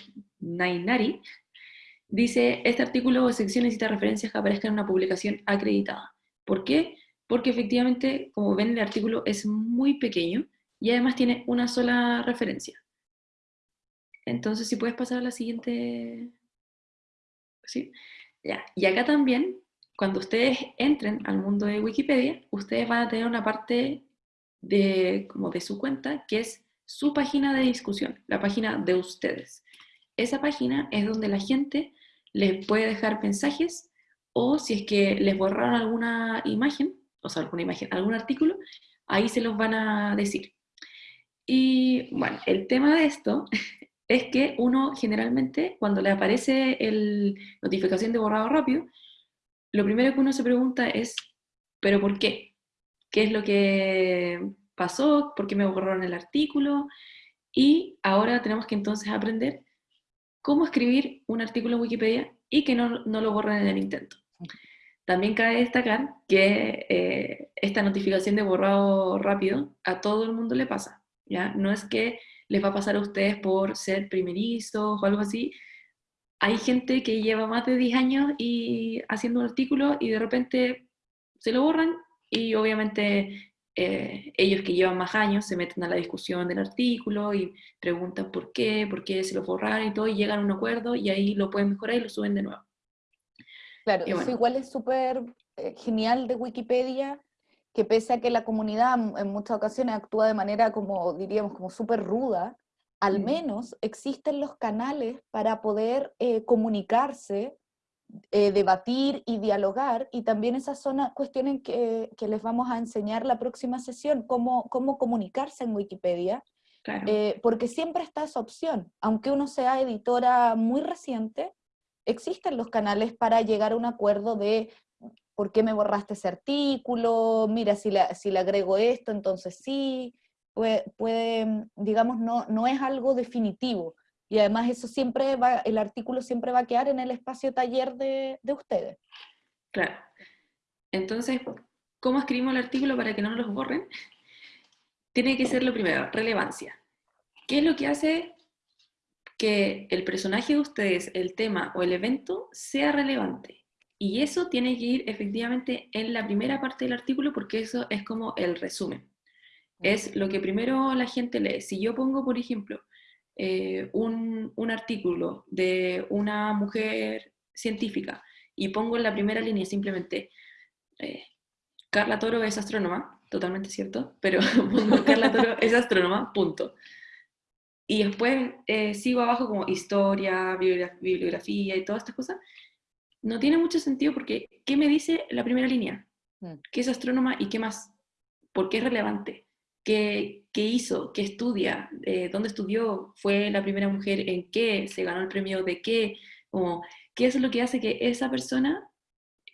[SPEAKER 2] Nainari, dice, este artículo o sección necesita referencias que aparezcan en una publicación acreditada. ¿Por qué? Porque efectivamente, como ven, el artículo es muy pequeño y además tiene una sola referencia. Entonces, si puedes pasar a la siguiente... ¿Sí? Ya. Y acá también, cuando ustedes entren al mundo de Wikipedia, ustedes van a tener una parte de, como de su cuenta, que es su página de discusión, la página de ustedes esa página es donde la gente les puede dejar mensajes o si es que les borraron alguna imagen, o sea, alguna imagen, algún artículo, ahí se los van a decir. Y bueno, el tema de esto es que uno generalmente cuando le aparece el notificación de borrado rápido, lo primero que uno se pregunta es, ¿pero por qué? ¿Qué es lo que pasó? ¿Por qué me borraron el artículo? Y ahora tenemos que entonces aprender cómo escribir un artículo en Wikipedia y que no, lo borren en el intento. También cabe destacar que eh, esta notificación de borrado rápido a todo el mundo le pasa. ¿ya? No es que les va a pasar a ustedes por ser primerizos o algo así. Hay gente que lleva más de 10 años y haciendo un artículo y de repente se lo borran y obviamente eh, ellos que llevan más años se meten a la discusión del artículo y preguntan por qué, por qué se lo borraron y todo, y llegan a un acuerdo y ahí lo pueden mejorar y lo suben de nuevo.
[SPEAKER 1] Claro, eso igual es súper eh, genial de Wikipedia, que pese a que la comunidad en muchas ocasiones actúa de manera como, diríamos, como súper ruda, al mm. menos existen los canales para poder eh, comunicarse eh, debatir y dialogar, y también esas son cuestiones que, que, les vamos a enseñar la próxima sesión, cómo, cómo comunicarse en Wikipedia, eh, porque siempre está esa opción, aunque uno sea editora muy reciente, existen los canales para llegar a un acuerdo de por qué me borraste ese artículo, mira, si le, si le agrego esto, entonces sí, puede, puede digamos, no, no es algo definitivo, y además eso siempre va, el artículo siempre va a quedar en el espacio taller de, de ustedes.
[SPEAKER 2] Claro. Entonces, ¿cómo escribimos el artículo para que no nos los borren? Tiene que ser lo primero, relevancia. ¿Qué es lo que hace que el personaje de ustedes, el tema o el evento sea relevante? Y eso tiene que ir efectivamente en la primera parte del artículo porque eso es como el resumen. Es lo que primero la gente lee. Si yo pongo, por ejemplo, eh, un, un, artículo de una mujer científica y pongo en la primera línea simplemente eh, Carla Toro es astrónoma, totalmente cierto, pero pongo Carla Toro es astrónoma, punto. Y después eh, sigo abajo como historia, bibliografía y todas estas cosas. No tiene mucho sentido porque ¿qué me dice la primera línea? Mm. ¿Qué es astrónoma y qué más? ¿Por qué es relevante? Qué, hizo, qué estudia, eh, dónde estudió, fue la primera mujer en qué, se ganó el premio de qué, o qué es lo que hace que esa persona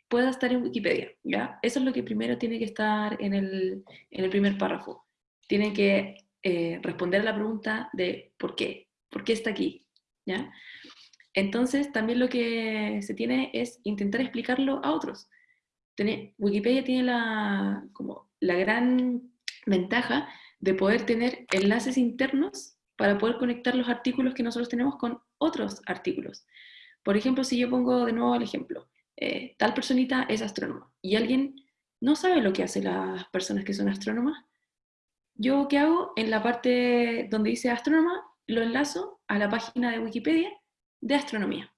[SPEAKER 2] pueda estar en Wikipedia, ¿ya? Eso es lo que primero tiene que estar en el, en el primer párrafo. Tiene que eh, responder a la pregunta de ¿por qué? ¿Por qué está aquí? ¿Ya? Entonces, también lo que se tiene es intentar explicarlo a otros. Wikipedia tiene la, como la gran ventaja de poder tener enlaces internos para poder conectar los artículos que nosotros tenemos con otros artículos. Por ejemplo, si yo pongo de nuevo el ejemplo, eh, tal personita es astrónoma y alguien no sabe lo que hacen las personas que son astrónomas, yo qué hago en la parte donde dice astrónoma, lo enlazo a la página de Wikipedia de astronomía.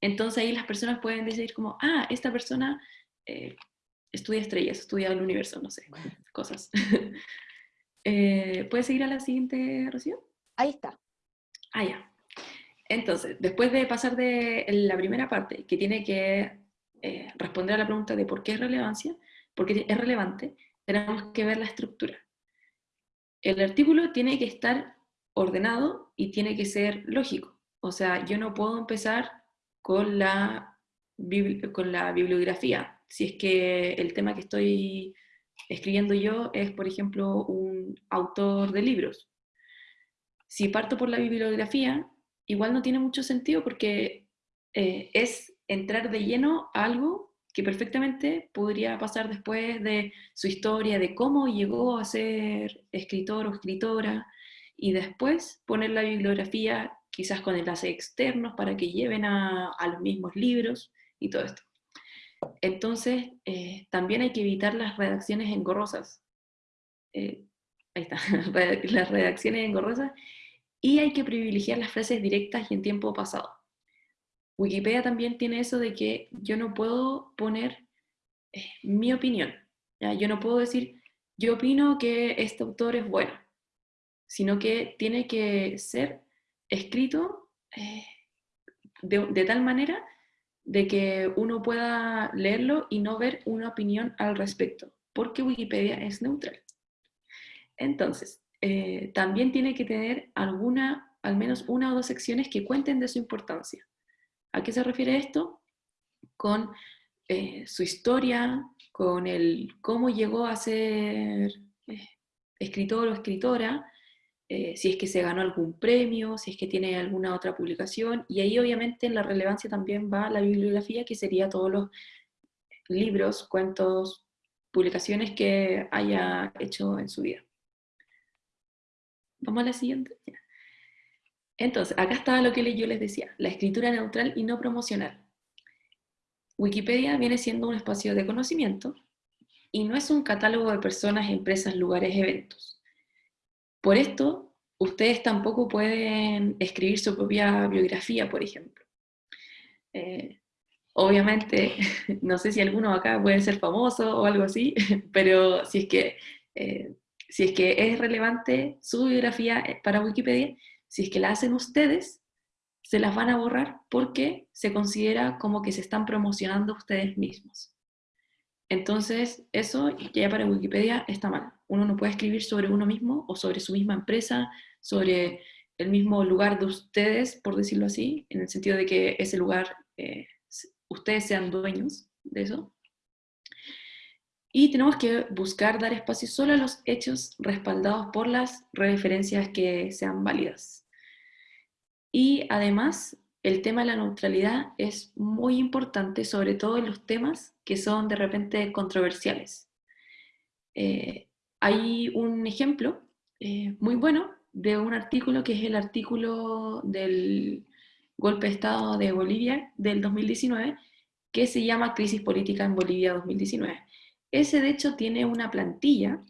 [SPEAKER 2] Entonces ahí las personas pueden decir como, ah, esta persona eh, estudia estrellas, estudia el universo, no sé, cosas. eh, ¿Puedes seguir a la siguiente, Rocío?
[SPEAKER 1] Ahí está.
[SPEAKER 2] Ah, ya. Entonces, después de pasar de la primera parte, que tiene que eh, responder a la pregunta de por qué es relevancia, porque es relevante, tenemos que ver la estructura. El artículo tiene que estar ordenado y tiene que ser lógico. O sea, yo no puedo empezar con la, con la bibliografía. Si es que el tema que estoy escribiendo yo es, por ejemplo, un autor de libros. Si parto por la bibliografía, igual no tiene mucho sentido porque eh, es entrar de lleno a algo que perfectamente podría pasar después de su historia, de cómo llegó a ser escritor o escritora, y después poner la bibliografía quizás con enlaces externos para que lleven a, los mismos libros y todo esto. Entonces, eh, también hay que evitar las redacciones engorrosas. Eh, ahí está, las redacciones engorrosas. Y hay que privilegiar las frases directas y en tiempo pasado. Wikipedia también tiene eso de que yo no puedo poner eh, mi opinión. Yo no puedo decir, yo opino que este autor es bueno, sino que tiene que ser escrito de, tal manera de que uno pueda leerlo y no ver una opinión al respecto, porque Wikipedia es neutral. Entonces, eh, también tiene que tener alguna, al menos una o dos secciones que cuenten de su importancia. ¿A qué se refiere esto? Con eh, su historia, con el cómo llegó a ser eh, escritor o escritora, eh, si es que se ganó algún premio, si es que tiene alguna otra publicación, y ahí obviamente en la relevancia también va la bibliografía, que sería todos los libros, cuentos, publicaciones que haya hecho en su vida. Vamos a la siguiente. Entonces, acá está lo que yo les decía, la escritura neutral y no promocional. Wikipedia viene siendo un espacio de conocimiento y no es un catálogo de personas, empresas, lugares, eventos. Por esto, ustedes tampoco pueden escribir su propia biografía, por ejemplo. Eh, obviamente, no sé si alguno acá puede ser famoso o algo así, pero si es que, eh, si es, que es relevante su biografía eh, para Wikipedia, si es que la hacen ustedes, se las van a borrar porque se considera como que se están promocionando ustedes mismos. Entonces, eso ya para Wikipedia está mal. Uno no puede escribir sobre uno mismo o sobre su misma empresa, sobre el mismo lugar de ustedes, por decirlo así, en el sentido de que ese lugar, eh, ustedes sean dueños de eso. Y tenemos que buscar dar espacio solo a los hechos respaldados por las referencias que sean válidas. Y además, el tema de la neutralidad es muy importante, sobre todo en los temas que son de repente controversiales. Eh, hay un ejemplo eh, muy bueno de un artículo que es el artículo del golpe de Estado de Bolivia del 2019, que se llama Crisis Política en Bolivia 2019. Ese de hecho tiene una plantilla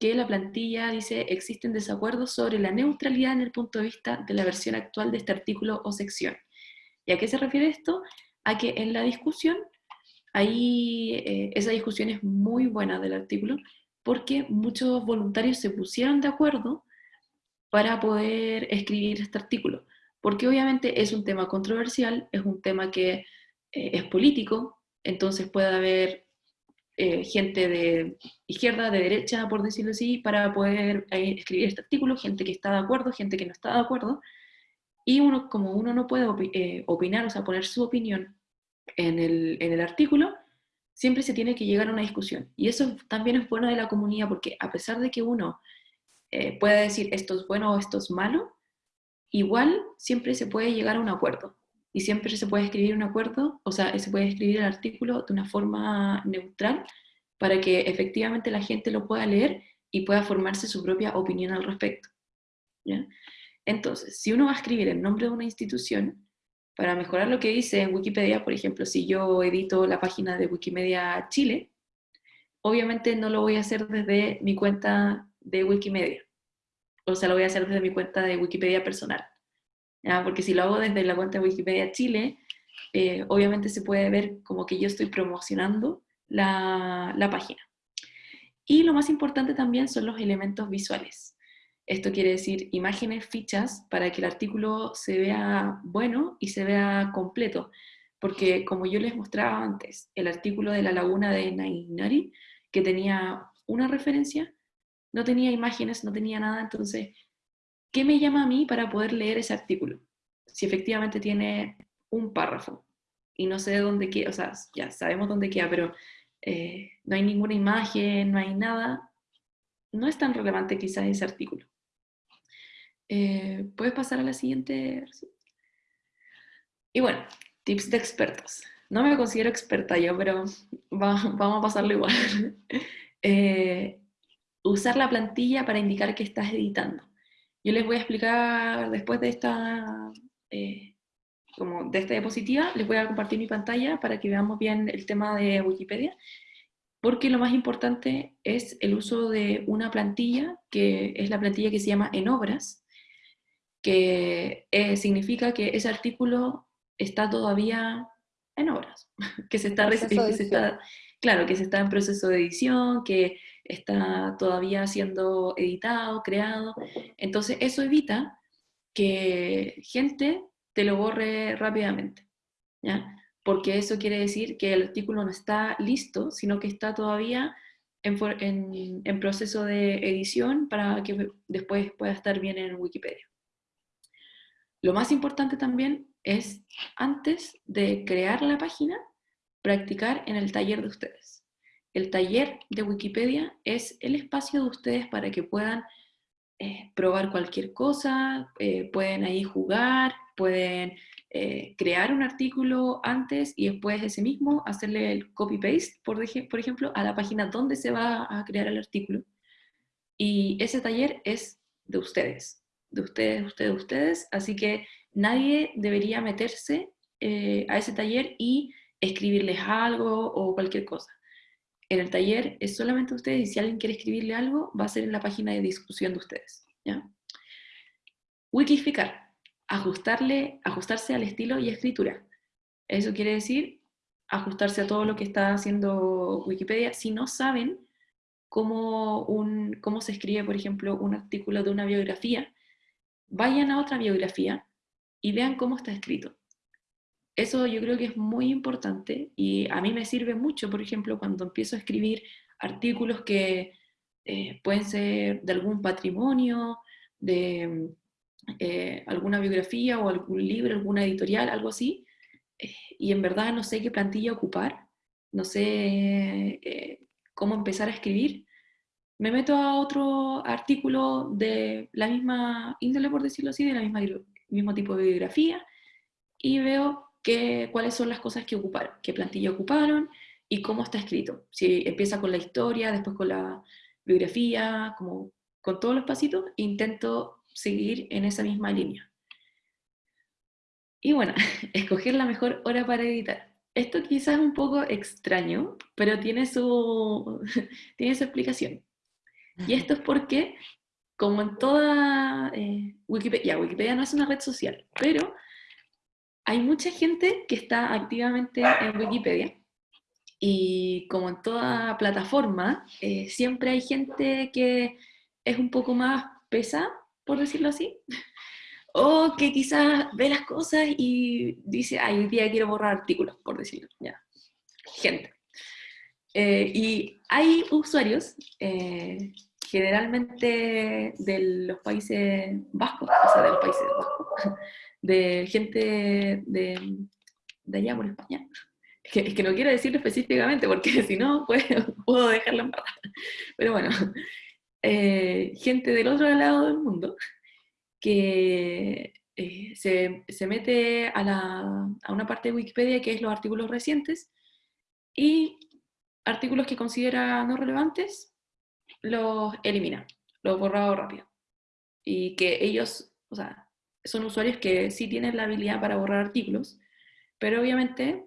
[SPEAKER 2] que la plantilla dice existen desacuerdos sobre la neutralidad en el punto de vista de la versión actual de este artículo o sección. ¿Y a qué se refiere esto? A que en la discusión, ahí eh, esa discusión es muy buena del artículo, porque muchos voluntarios se pusieron de acuerdo para poder escribir este artículo, porque obviamente es un tema controversial, es un tema que eh, es político, entonces puede haber eh, gente de izquierda, de derecha, por decirlo así, para poder eh, escribir este artículo, gente que está de acuerdo, gente que no está de acuerdo, y uno, como uno no puede eh, opinar, o sea, poner su opinión en el, en el artículo, siempre se tiene que llegar a una discusión. Y eso también es bueno de la comunidad, porque a pesar de que uno pueda decir esto es bueno o esto es malo, igual siempre se puede llegar a un acuerdo y siempre se puede escribir un acuerdo, o sea, se puede escribir el artículo de una forma neutral para que efectivamente la gente lo pueda leer y pueda formarse su propia opinión al respecto. Entonces, si uno va a escribir el nombre de una institución, para mejorar lo que dice en Wikipedia, por ejemplo, si yo edito la página de Wikimedia Chile, obviamente no lo voy a hacer desde mi cuenta de Wikimedia. O sea, lo voy a hacer desde mi cuenta de Wikipedia personal. Porque si lo hago desde la cuenta de Wikipedia Chile, eh, obviamente se puede ver como que yo estoy promocionando la, la página. Y lo más importante también son los elementos visuales. Esto quiere decir imágenes, fichas, para que el artículo se vea bueno y se vea completo. Porque como yo les mostraba antes, el artículo de la laguna de Nainari, que tenía una referencia, no tenía imágenes, no tenía nada, entonces, ¿qué me llama a mí para poder leer ese artículo? Si efectivamente tiene un párrafo y no sé de dónde queda, o sea, ya sabemos dónde queda, pero eh, no hay ninguna imagen, no hay nada, no es tan relevante quizás ese artículo. Eh, ¿Puedes pasar a la siguiente? Y bueno, tips de expertos. No me considero experta yo, pero vamos a pasarlo igual. Eh, usar la plantilla para indicar que estás editando. Yo les voy a explicar después de esta, eh, como de esta diapositiva, les voy a compartir mi pantalla para que veamos bien el tema de Wikipedia, porque lo más importante es el uso de una plantilla, que es la plantilla que se llama En Obras, que eh, significa que ese artículo está todavía en obras, que se está, claro, que se está en proceso de edición, que está todavía siendo editado, creado. Entonces eso evita que gente te lo borre rápidamente, ¿ya? Porque eso quiere decir que el artículo no está listo, sino que está todavía en, en proceso de edición para que después pueda estar bien en Wikipedia. Lo más importante también es, antes de crear la página, practicar en el taller de ustedes. El taller de Wikipedia es el espacio de ustedes para que puedan eh, probar cualquier cosa, eh, pueden ahí jugar, pueden eh, crear un artículo antes y después ese mismo hacerle el copy-paste, por ejemplo, a la página donde se va a crear el artículo. Y ese taller es de ustedes, de ustedes, ustedes, ustedes, así que nadie debería meterse eh, a ese taller y escribirles algo o cualquier cosa. En el taller es solamente ustedes y si alguien quiere escribirle algo, va a ser en la página de discusión de ustedes. ¿ya? Wikificar, ajustarle, ajustarse al estilo y escritura. Eso quiere decir ajustarse a todo lo que está haciendo Wikipedia. Si no saben cómo, un, cómo se escribe, por ejemplo, un artículo de una biografía, vayan a otra biografía y vean cómo está escrito. Eso yo creo que es muy importante y a mí me sirve mucho, por ejemplo, cuando empiezo a escribir artículos que eh, pueden ser de algún patrimonio, de eh, alguna biografía o algún libro, alguna editorial, algo así, eh, y en verdad no sé qué plantilla ocupar, no sé cómo empezar a escribir, me meto a otro artículo de la misma índole, por decirlo así, de la misma mismo tipo de bibliografía, y veo que, cuáles son las cosas que ocuparon, qué plantilla ocuparon y cómo está escrito. Si empieza con la historia, después con la biografía, como con todos los pasitos, intento seguir en esa misma línea. Y bueno, escoger la mejor hora para editar. Esto quizás es un poco extraño, pero tiene su, tiene su explicación. Y esto es porque, como en toda eh, Wikipedia, Wikipedia no es una red social, pero hay mucha gente que está activamente en Wikipedia, y como en toda plataforma, eh, siempre hay gente que es un poco más pesa, por decirlo así, o que quizás ve las cosas y dice, ay, hoy día quiero borrar artículos, por decirlo, ya. Gente. Eh, y hay usuarios, eh, generalmente de los países vascos, o sea, de los países vascos, de gente de, de allá por España. Es que, no quiero decirlo específicamente porque si no pues, puedo dejarlo en paz. Pero bueno, eh, gente del otro lado del mundo que se, se, mete a, la, a una parte de Wikipedia que es los artículos recientes y artículos que considera no relevantes, los elimina, los borrado rápido. y que ellos, o sea, son usuarios que sí tienen la habilidad para borrar artículos, pero obviamente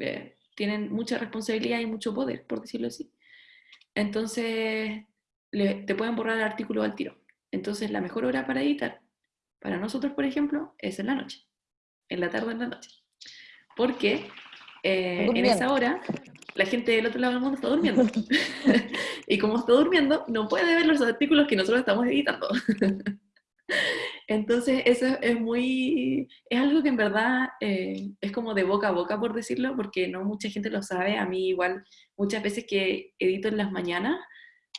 [SPEAKER 2] eh, tienen mucha responsabilidad y mucho poder, por decirlo así. Entonces, te pueden borrar el artículo al tiro. Entonces, la mejor hora para editar, para nosotros, por ejemplo, es en la noche, en la tarde en la noche. Porque eh, en esa hora la gente del otro lado del mundo está durmiendo. y como está durmiendo, no puede ver los artículos que nosotros estamos editando. Entonces, eso es muy, es algo que en verdad eh, es como de boca a boca, por decirlo, porque no mucha gente lo sabe. A mí igual, muchas veces que edito en las mañanas,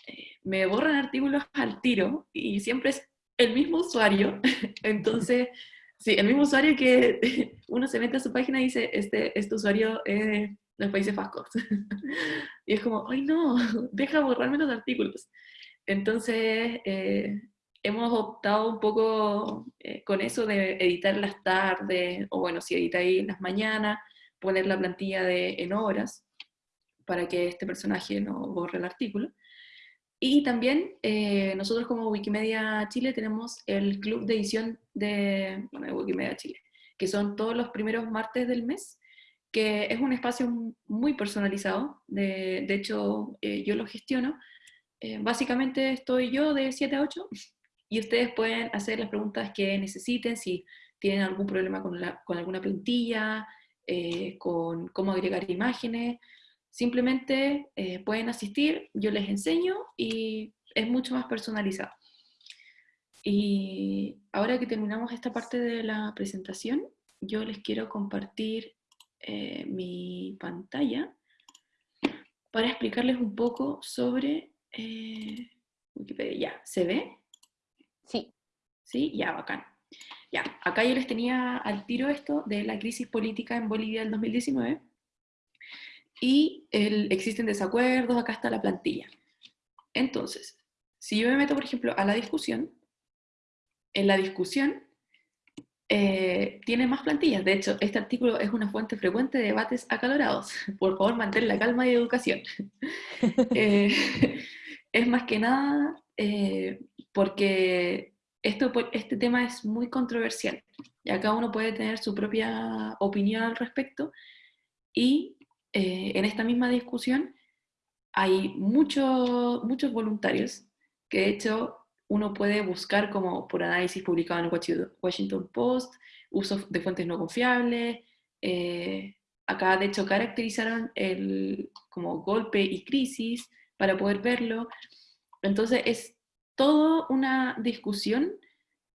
[SPEAKER 2] eh, me borran artículos al tiro y siempre es el mismo usuario. Entonces, sí, el mismo usuario que uno se mete a su página y dice, este, este usuario es los Países Vascos. y es como, ay no, deja borrarme los artículos. Entonces, eh, hemos optado un poco eh, con eso de editar las tardes, o bueno, si editáis las mañanas, poner la plantilla de, en horas, para que este personaje no borre el artículo. Y también eh, nosotros como Wikimedia Chile tenemos el club de edición de, bueno, de Wikimedia Chile, que son todos los primeros martes del mes, que es un espacio muy personalizado, de, de hecho eh, yo lo gestiono, eh, básicamente estoy yo de 7 a 8 y ustedes pueden hacer las preguntas que necesiten, si tienen algún problema con, la, con alguna plantilla, eh, con cómo agregar imágenes, simplemente pueden asistir, yo les enseño y es mucho más personalizado. Y ahora que terminamos esta parte de la presentación, yo les quiero compartir eh, mi pantalla para explicarles un poco sobre eh, Wikipedia. ¿Ya? ¿Se ve?
[SPEAKER 1] Sí.
[SPEAKER 2] Sí, ya, bacán. Ya, acá yo les tenía al tiro esto de la crisis política en Bolivia del 2019 y existen desacuerdos, acá está la plantilla. Entonces, si yo me meto, por ejemplo, a la discusión, en la discusión eh, tiene más plantillas. De hecho, este artículo es una fuente frecuente de debates acalorados. Por favor, mantén la calma y educación. Eh, es más que nada eh, porque esto, este tema es muy controversial. Y acá uno puede tener su propia opinión al respecto. Y en esta misma discusión hay muchos muchos voluntarios que de hecho uno puede buscar como por análisis publicado en Washington Post, uso de fuentes no confiables. Eh, acá de hecho caracterizaron el como golpe y crisis para poder verlo. Entonces es toda una discusión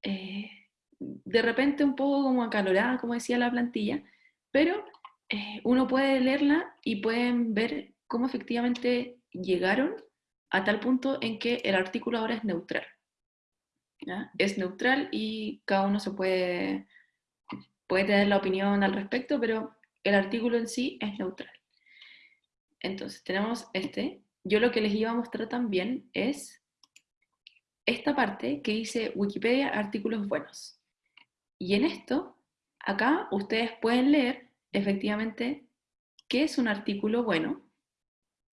[SPEAKER 2] eh, de repente un poco como acalorada, como decía la plantilla, pero eh, uno puede leerla y pueden ver cómo efectivamente llegaron a tal punto en que el artículo ahora es neutral. Es neutral y cada uno se puede, puede tener la opinión al respecto, pero el artículo en sí es neutral. Entonces, tenemos este. Yo lo que les iba a mostrar también es esta parte que dice Wikipedia artículos buenos. Y en esto, acá ustedes pueden leer efectivamente qué es un artículo bueno,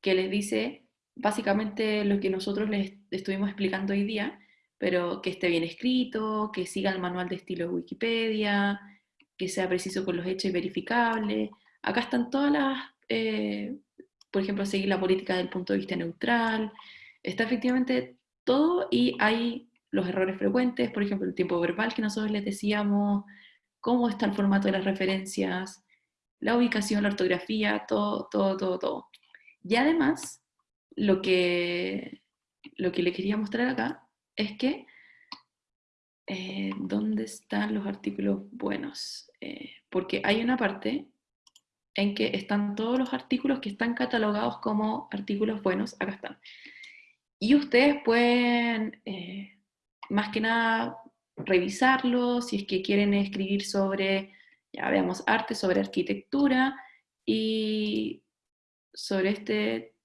[SPEAKER 2] que les dice básicamente lo que nosotros les estuvimos explicando hoy día, pero que esté bien escrito, que siga el manual de estilo de Wikipedia, que sea preciso con los hechos y verificable. Acá están todas las, eh, por ejemplo, seguir la política del punto de vista neutral. Está efectivamente todo y hay los errores frecuentes, por ejemplo, el tiempo verbal que nosotros les decíamos, cómo está el formato de las referencias, la ubicación, la ortografía, todo, todo, todo, todo. Y además, lo que, lo que le quería mostrar acá es que, eh, ¿dónde están los artículos buenos? Eh, porque hay una parte en que están todos los artículos que están catalogados como artículos buenos, acá están. Y ustedes pueden, eh, más que nada, revisarlos si es que quieren escribir sobre, ya veamos, arte, sobre arquitectura y sobre este,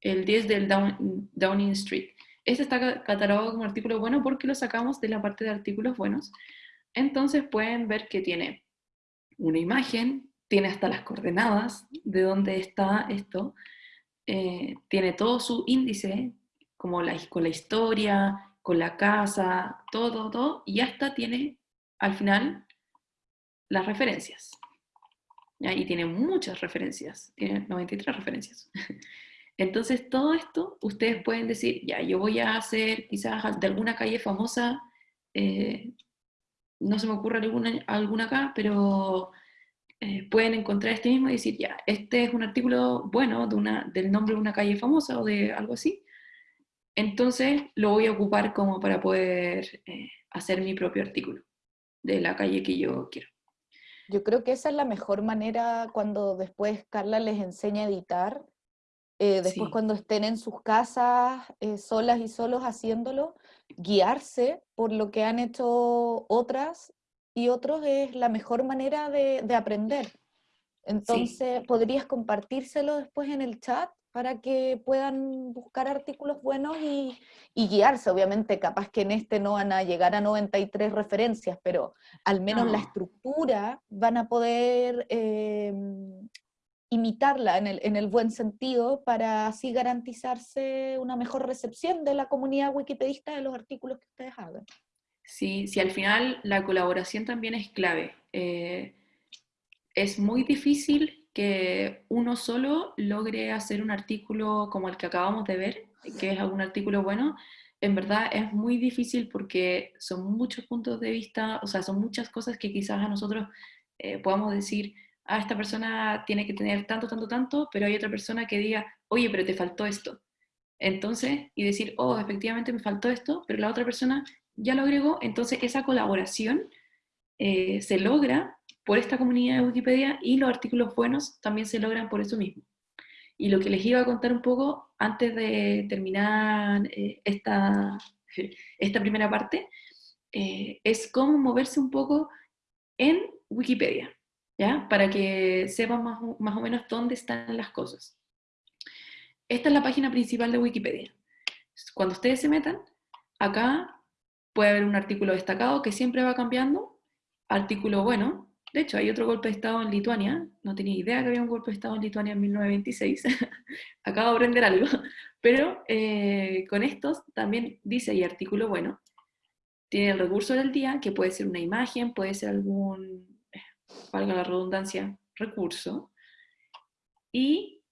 [SPEAKER 2] el 10 del Downing Street. Este está catalogado como artículo bueno porque lo sacamos de la parte de artículos buenos. Entonces pueden ver que tiene una imagen, tiene hasta las coordenadas de dónde está esto, eh, tiene todo su índice, como la, con la historia, con la casa, todo, todo, todo, y hasta tiene al final las referencias. Y tiene muchas referencias, tiene 93 referencias. Entonces, todo esto, ustedes pueden decir, ya, yo voy a hacer quizás de alguna calle famosa, eh, no se me ocurre alguna, alguna acá, pero eh, pueden encontrar este mismo y decir, ya, este es un artículo bueno de una, del nombre de una calle famosa o de algo así. Entonces, lo voy a ocupar como para poder eh, hacer mi propio artículo de la calle que yo quiero.
[SPEAKER 1] Yo creo que esa es la mejor manera cuando después Carla les enseña a editar, eh, después cuando estén en sus casas eh, solas y solos haciéndolo, guiarse por lo que han hecho otras y otros es la mejor manera de, aprender. Entonces, ¿podrías compartírselo después en el chat? Para que puedan buscar artículos buenos y, guiarse. Obviamente, capaz que en este no van a llegar a 93 referencias, pero al menos la estructura van a poder eh, imitarla en el, en el, buen sentido para así garantizarse una mejor recepción de la comunidad wikipedista de los artículos que ustedes hagan.
[SPEAKER 2] Sí, sí, al final la colaboración también es clave. Eh, es muy difícil que uno solo logre hacer un artículo como el que acabamos de ver, que es un artículo bueno, en verdad es muy difícil porque son muchos puntos de vista, o sea, son muchas cosas que quizás a nosotros eh, podamos decir, ah, esta persona tiene que tener tanto, tanto, tanto, pero hay otra persona que diga, oye, pero te faltó esto. Entonces, y decir, oh, efectivamente me faltó esto, pero la otra persona ya lo agregó, entonces esa colaboración eh, se logra por esta comunidad de Wikipedia y los artículos buenos también se logran por eso mismo. Y lo que les iba a contar un poco antes de terminar eh, esta, esta primera parte eh, es cómo moverse un poco en Wikipedia, ¿ya? Para que sepan más, más o menos dónde están las cosas. Esta es la página principal de Wikipedia. Cuando ustedes se metan, acá puede haber un artículo destacado que siempre va cambiando, artículo bueno, de hecho, hay otro golpe de Estado en Lituania. No tenía idea que había un golpe de Estado en Lituania en 1926. Acabo de aprender algo. Pero eh, con estos también dice y artículo bueno. Tiene el recurso del día, que puede ser una imagen, puede ser algún, valga la redundancia, recurso. Y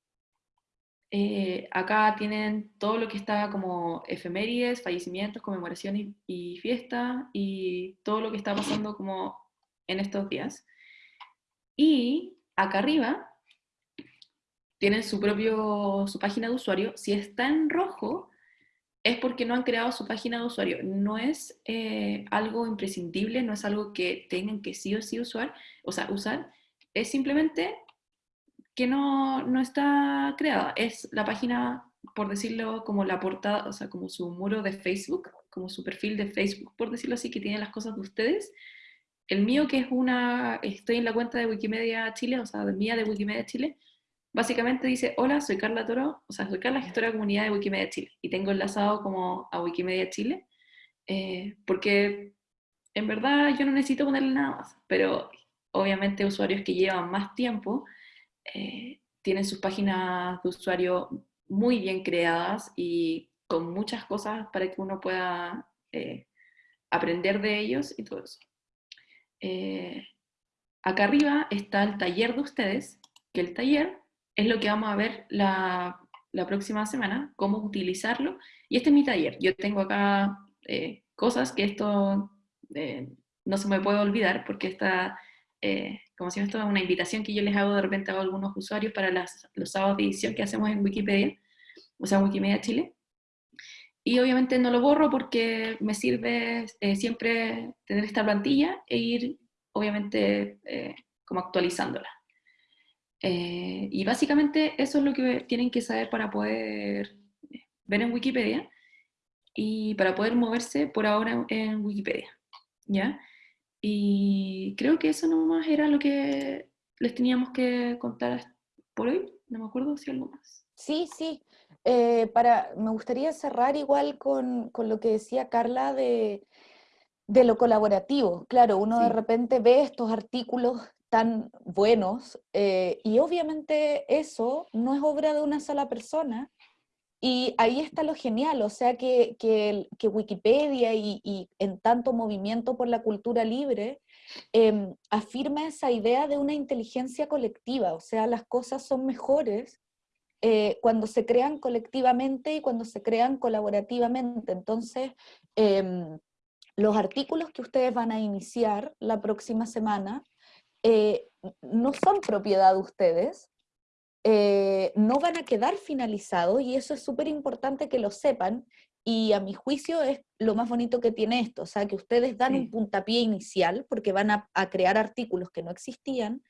[SPEAKER 2] eh, acá tienen todo lo que está como efemérides, fallecimientos, conmemoraciones y fiestas, y todo lo que está pasando como en estos días. Y acá arriba tienen su propio, su página de usuario. Si está en rojo, es porque no han creado su página de usuario. No es eh, algo imprescindible, no es algo que tengan que sí o sí usar, o sea, usar. Es simplemente que no, no está creada. Es la página, por decirlo, como la portada, o sea, como su muro de Facebook, como su perfil de Facebook, por decirlo así, que tiene las cosas de ustedes, el mío, que es una, estoy en la cuenta de Wikimedia Chile, o sea, de mía de Wikimedia Chile, básicamente dice, hola, soy Carla Toro, o sea, soy Carla, gestora de comunidad de Wikimedia Chile, y tengo enlazado como a Wikimedia Chile, eh, porque en verdad yo no necesito ponerle nada más, pero obviamente usuarios que llevan más tiempo eh, tienen sus páginas de usuario muy bien creadas y con muchas cosas para que uno pueda eh, aprender de ellos y todo eso. Eh, acá arriba está el taller de ustedes, que el taller es lo que vamos a ver la, próxima semana, cómo utilizarlo. Y este es mi taller. Yo tengo acá eh, cosas que esto eh, no se me puede olvidar porque está, como si esto es una invitación que yo les hago de repente a algunos usuarios para los sábados de edición que hacemos en Wikipedia, o sea, Wikimedia Chile. Y obviamente no lo borro porque me sirve eh, siempre tener esta plantilla e ir, obviamente, eh, como actualizándola. Eh, y básicamente eso es lo que tienen que saber para poder ver en Wikipedia y para poder moverse por ahora en Wikipedia. ¿ya? Y creo que eso nomás era lo que les teníamos que contar por hoy. No me acuerdo si algo más.
[SPEAKER 1] Sí, sí. Eh, para, me gustaría cerrar igual con, lo que decía Carla de, lo colaborativo. Claro, uno de repente ve estos artículos tan buenos eh, y obviamente eso no es obra de una sola persona, Y ahí está lo genial, o sea que, que, Wikipedia y, en tanto movimiento por la cultura libre em, afirma esa idea de una inteligencia colectiva, o sea, las cosas son mejores eh, cuando se crean colectivamente y cuando se crean colaborativamente. Entonces, em, los artículos que ustedes van a iniciar la próxima semana eh, no son propiedad de ustedes, eh, no van a quedar finalizados y eso es súper importante que lo sepan y a mi juicio es lo más bonito que tiene esto, o sea, que ustedes dan un puntapié inicial porque van a, crear artículos que no existían,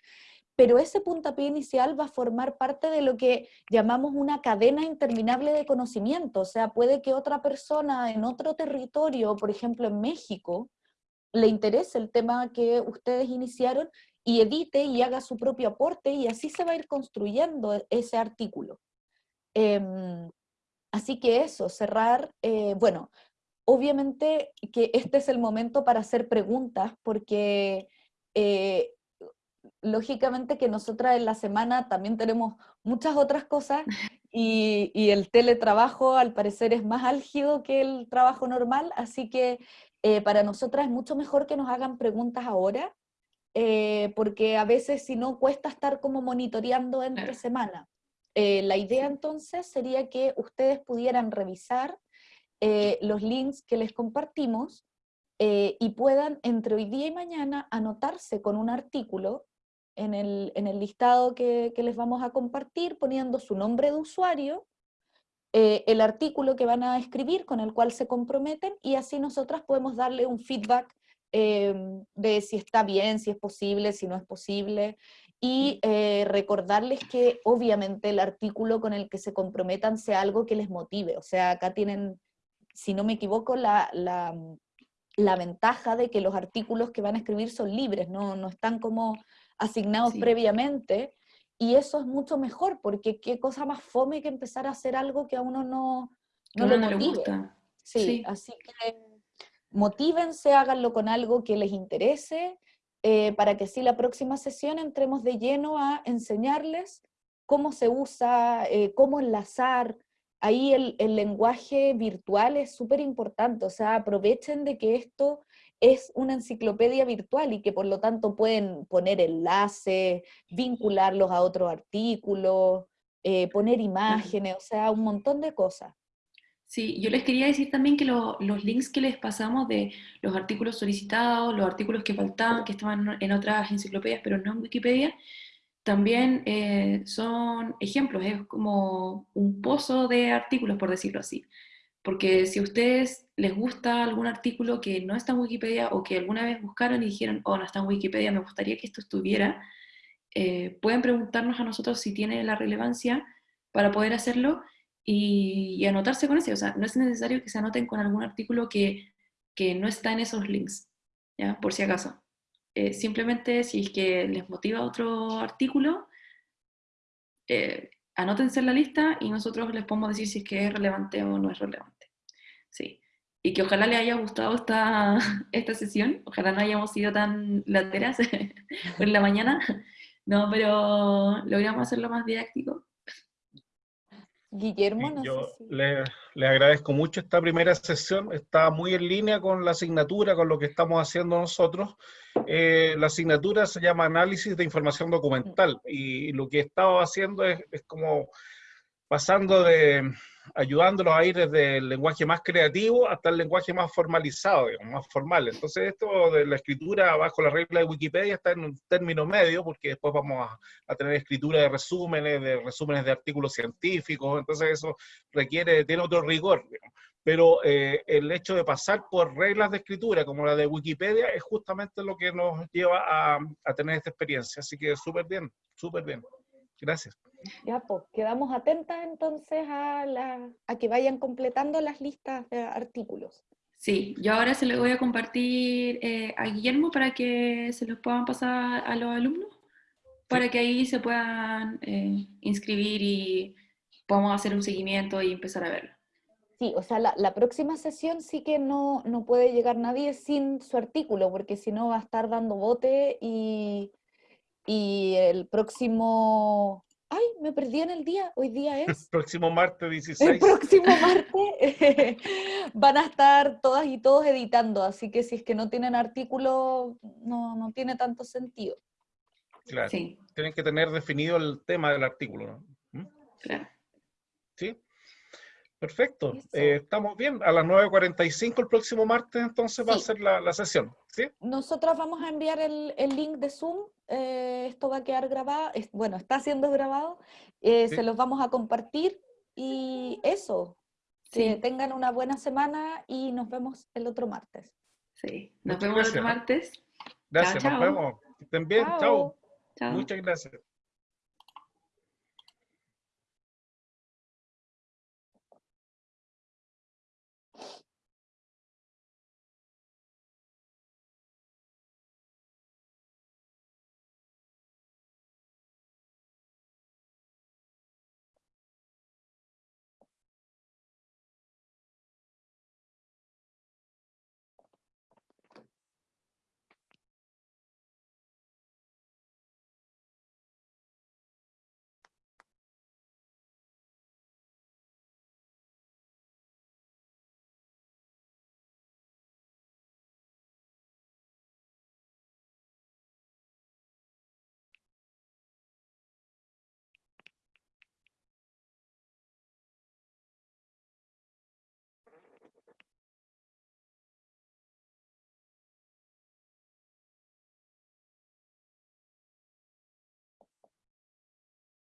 [SPEAKER 1] pero ese puntapié inicial va a formar parte de lo que llamamos una cadena interminable de conocimiento, o sea, puede que otra persona en otro territorio, por ejemplo en México, le interese el tema que ustedes iniciaron y edite y haga su propio aporte y así se va a ir construyendo e-, ese artículo. Em, así que eso, cerrar, eh, bueno, obviamente que este es el momento para hacer preguntas porque eh, lógicamente que nosotras en la semana también tenemos muchas otras cosas y, y, el teletrabajo al parecer es más álgido que el trabajo normal, así que eh, para nosotras es mucho mejor que nos hagan preguntas ahora eh, porque a veces si no cuesta estar como monitoreando entre semana. Eh, la idea entonces sería que ustedes pudieran revisar los links que les compartimos y puedan entre hoy día y mañana anotarse con un artículo en el, en el listado que, que, les vamos a compartir poniendo su nombre de usuario, el artículo que van a escribir con el cual se comprometen y así nosotras podemos darle un feedback Em, de si está bien, si es posible, si no es posible, y eh, recordarles que obviamente el artículo con el que se comprometan sea algo que les motive, o sea, acá tienen, si no me equivoco, la, la, la ventaja de que los artículos que van a escribir son libres, no, no están como asignados previamente, y eso es mucho mejor, porque qué cosa más fome que empezar a hacer algo que a uno no, no, le motive. sí, así que motívense, háganlo con algo que les interese, eh, para que así la próxima sesión entremos de lleno a enseñarles cómo se usa, eh, cómo enlazar. Ahí el, el lenguaje virtual es súper importante, o sea, aprovechen de que esto es una enciclopedia virtual y que por lo tanto pueden poner enlaces, vincularlos a otros artículos, eh, poner imágenes, o sea, un montón de cosas.
[SPEAKER 2] Sí, yo les quería decir también que los links que les pasamos de los artículos solicitados, los artículos que faltaban, que estaban en otras enciclopedias, pero no en Wikipedia, también eh, son ejemplos, es como un pozo de artículos, por decirlo así. Porque si a ustedes les gusta algún artículo que no está en Wikipedia o que alguna vez buscaron y dijeron, oh, no está en Wikipedia, me gustaría que esto estuviera, eh, pueden preguntarnos a nosotros si tiene la relevancia para poder hacerlo y, anotarse con ese. O sea, no es necesario que se anoten con algún artículo que, que no está en esos links, ¿ya? Por si acaso. Eh, simplemente si es que les motiva otro artículo, eh, anótense en la lista y nosotros les podemos decir si es que es relevante o no es relevante. Sí. Y que ojalá les haya gustado esta, esta sesión, ojalá no hayamos sido tan lateras en la mañana, no, pero logramos hacerlo más didáctico.
[SPEAKER 1] Guillermo, no
[SPEAKER 3] Yo le, agradezco mucho esta primera sesión, está muy en línea con la asignatura, con lo que estamos haciendo nosotros. Eh, la asignatura se llama Análisis de Información Documental. Y, lo que he estado haciendo es, es como pasando de, ayudándolos a ir desde el lenguaje más creativo hasta el lenguaje más formalizado, más formal. Entonces esto de la escritura bajo la regla de Wikipedia está en un término medio, porque después vamos a, tener escritura de resúmenes, de resúmenes de artículos científicos, entonces eso requiere, tiene otro rigor. Pero eh, el hecho de pasar por reglas de escritura como la de Wikipedia es justamente lo que nos lleva a, a tener esta experiencia. Así que súper bien, súper bien. Gracias.
[SPEAKER 1] Ya, pues, quedamos atentas entonces a, a que vayan completando las listas de artículos.
[SPEAKER 2] Sí, yo ahora se los voy a compartir eh, a Guillermo para que se los puedan pasar a los alumnos, para que ahí se puedan eh, inscribir y podamos hacer un seguimiento y empezar a verlo.
[SPEAKER 1] Sí, o sea, la, la, próxima sesión sí que no, no puede llegar nadie sin su artículo, porque si no va a estar dando bote y, y el próximo Ay, me perdí en el día. Hoy día es.
[SPEAKER 3] Próximo martes
[SPEAKER 1] El
[SPEAKER 3] 16.
[SPEAKER 1] próximo martes van a estar todas y todos editando, así que si es que no tienen artículo, no, no tiene tanto sentido.
[SPEAKER 3] Claro.
[SPEAKER 2] Sí,
[SPEAKER 3] Tienen que tener definido el tema del artículo. ¿no? ¿Mm?
[SPEAKER 2] claro.
[SPEAKER 3] ¿Sí? Perfecto. Eh, estamos bien. A las 9.45 el próximo martes entonces va a ser la, la sesión. ¿Sí?
[SPEAKER 1] Nosotras vamos a enviar el, el link de Zoom, eh, esto va a quedar grabado, es- bueno, está siendo grabado, eh,
[SPEAKER 3] Sí.
[SPEAKER 1] se los vamos a compartir y eso, que
[SPEAKER 2] Sí,
[SPEAKER 1] tengan una buena semana y nos vemos el otro martes.
[SPEAKER 2] sí. Nos
[SPEAKER 3] Muchas
[SPEAKER 2] vemos el otro
[SPEAKER 3] gracias,
[SPEAKER 2] martes.
[SPEAKER 3] Gracias.
[SPEAKER 2] chao.
[SPEAKER 3] Nos vemos. Que estén bien. Chao.
[SPEAKER 2] Chao.
[SPEAKER 3] Muchas gracias.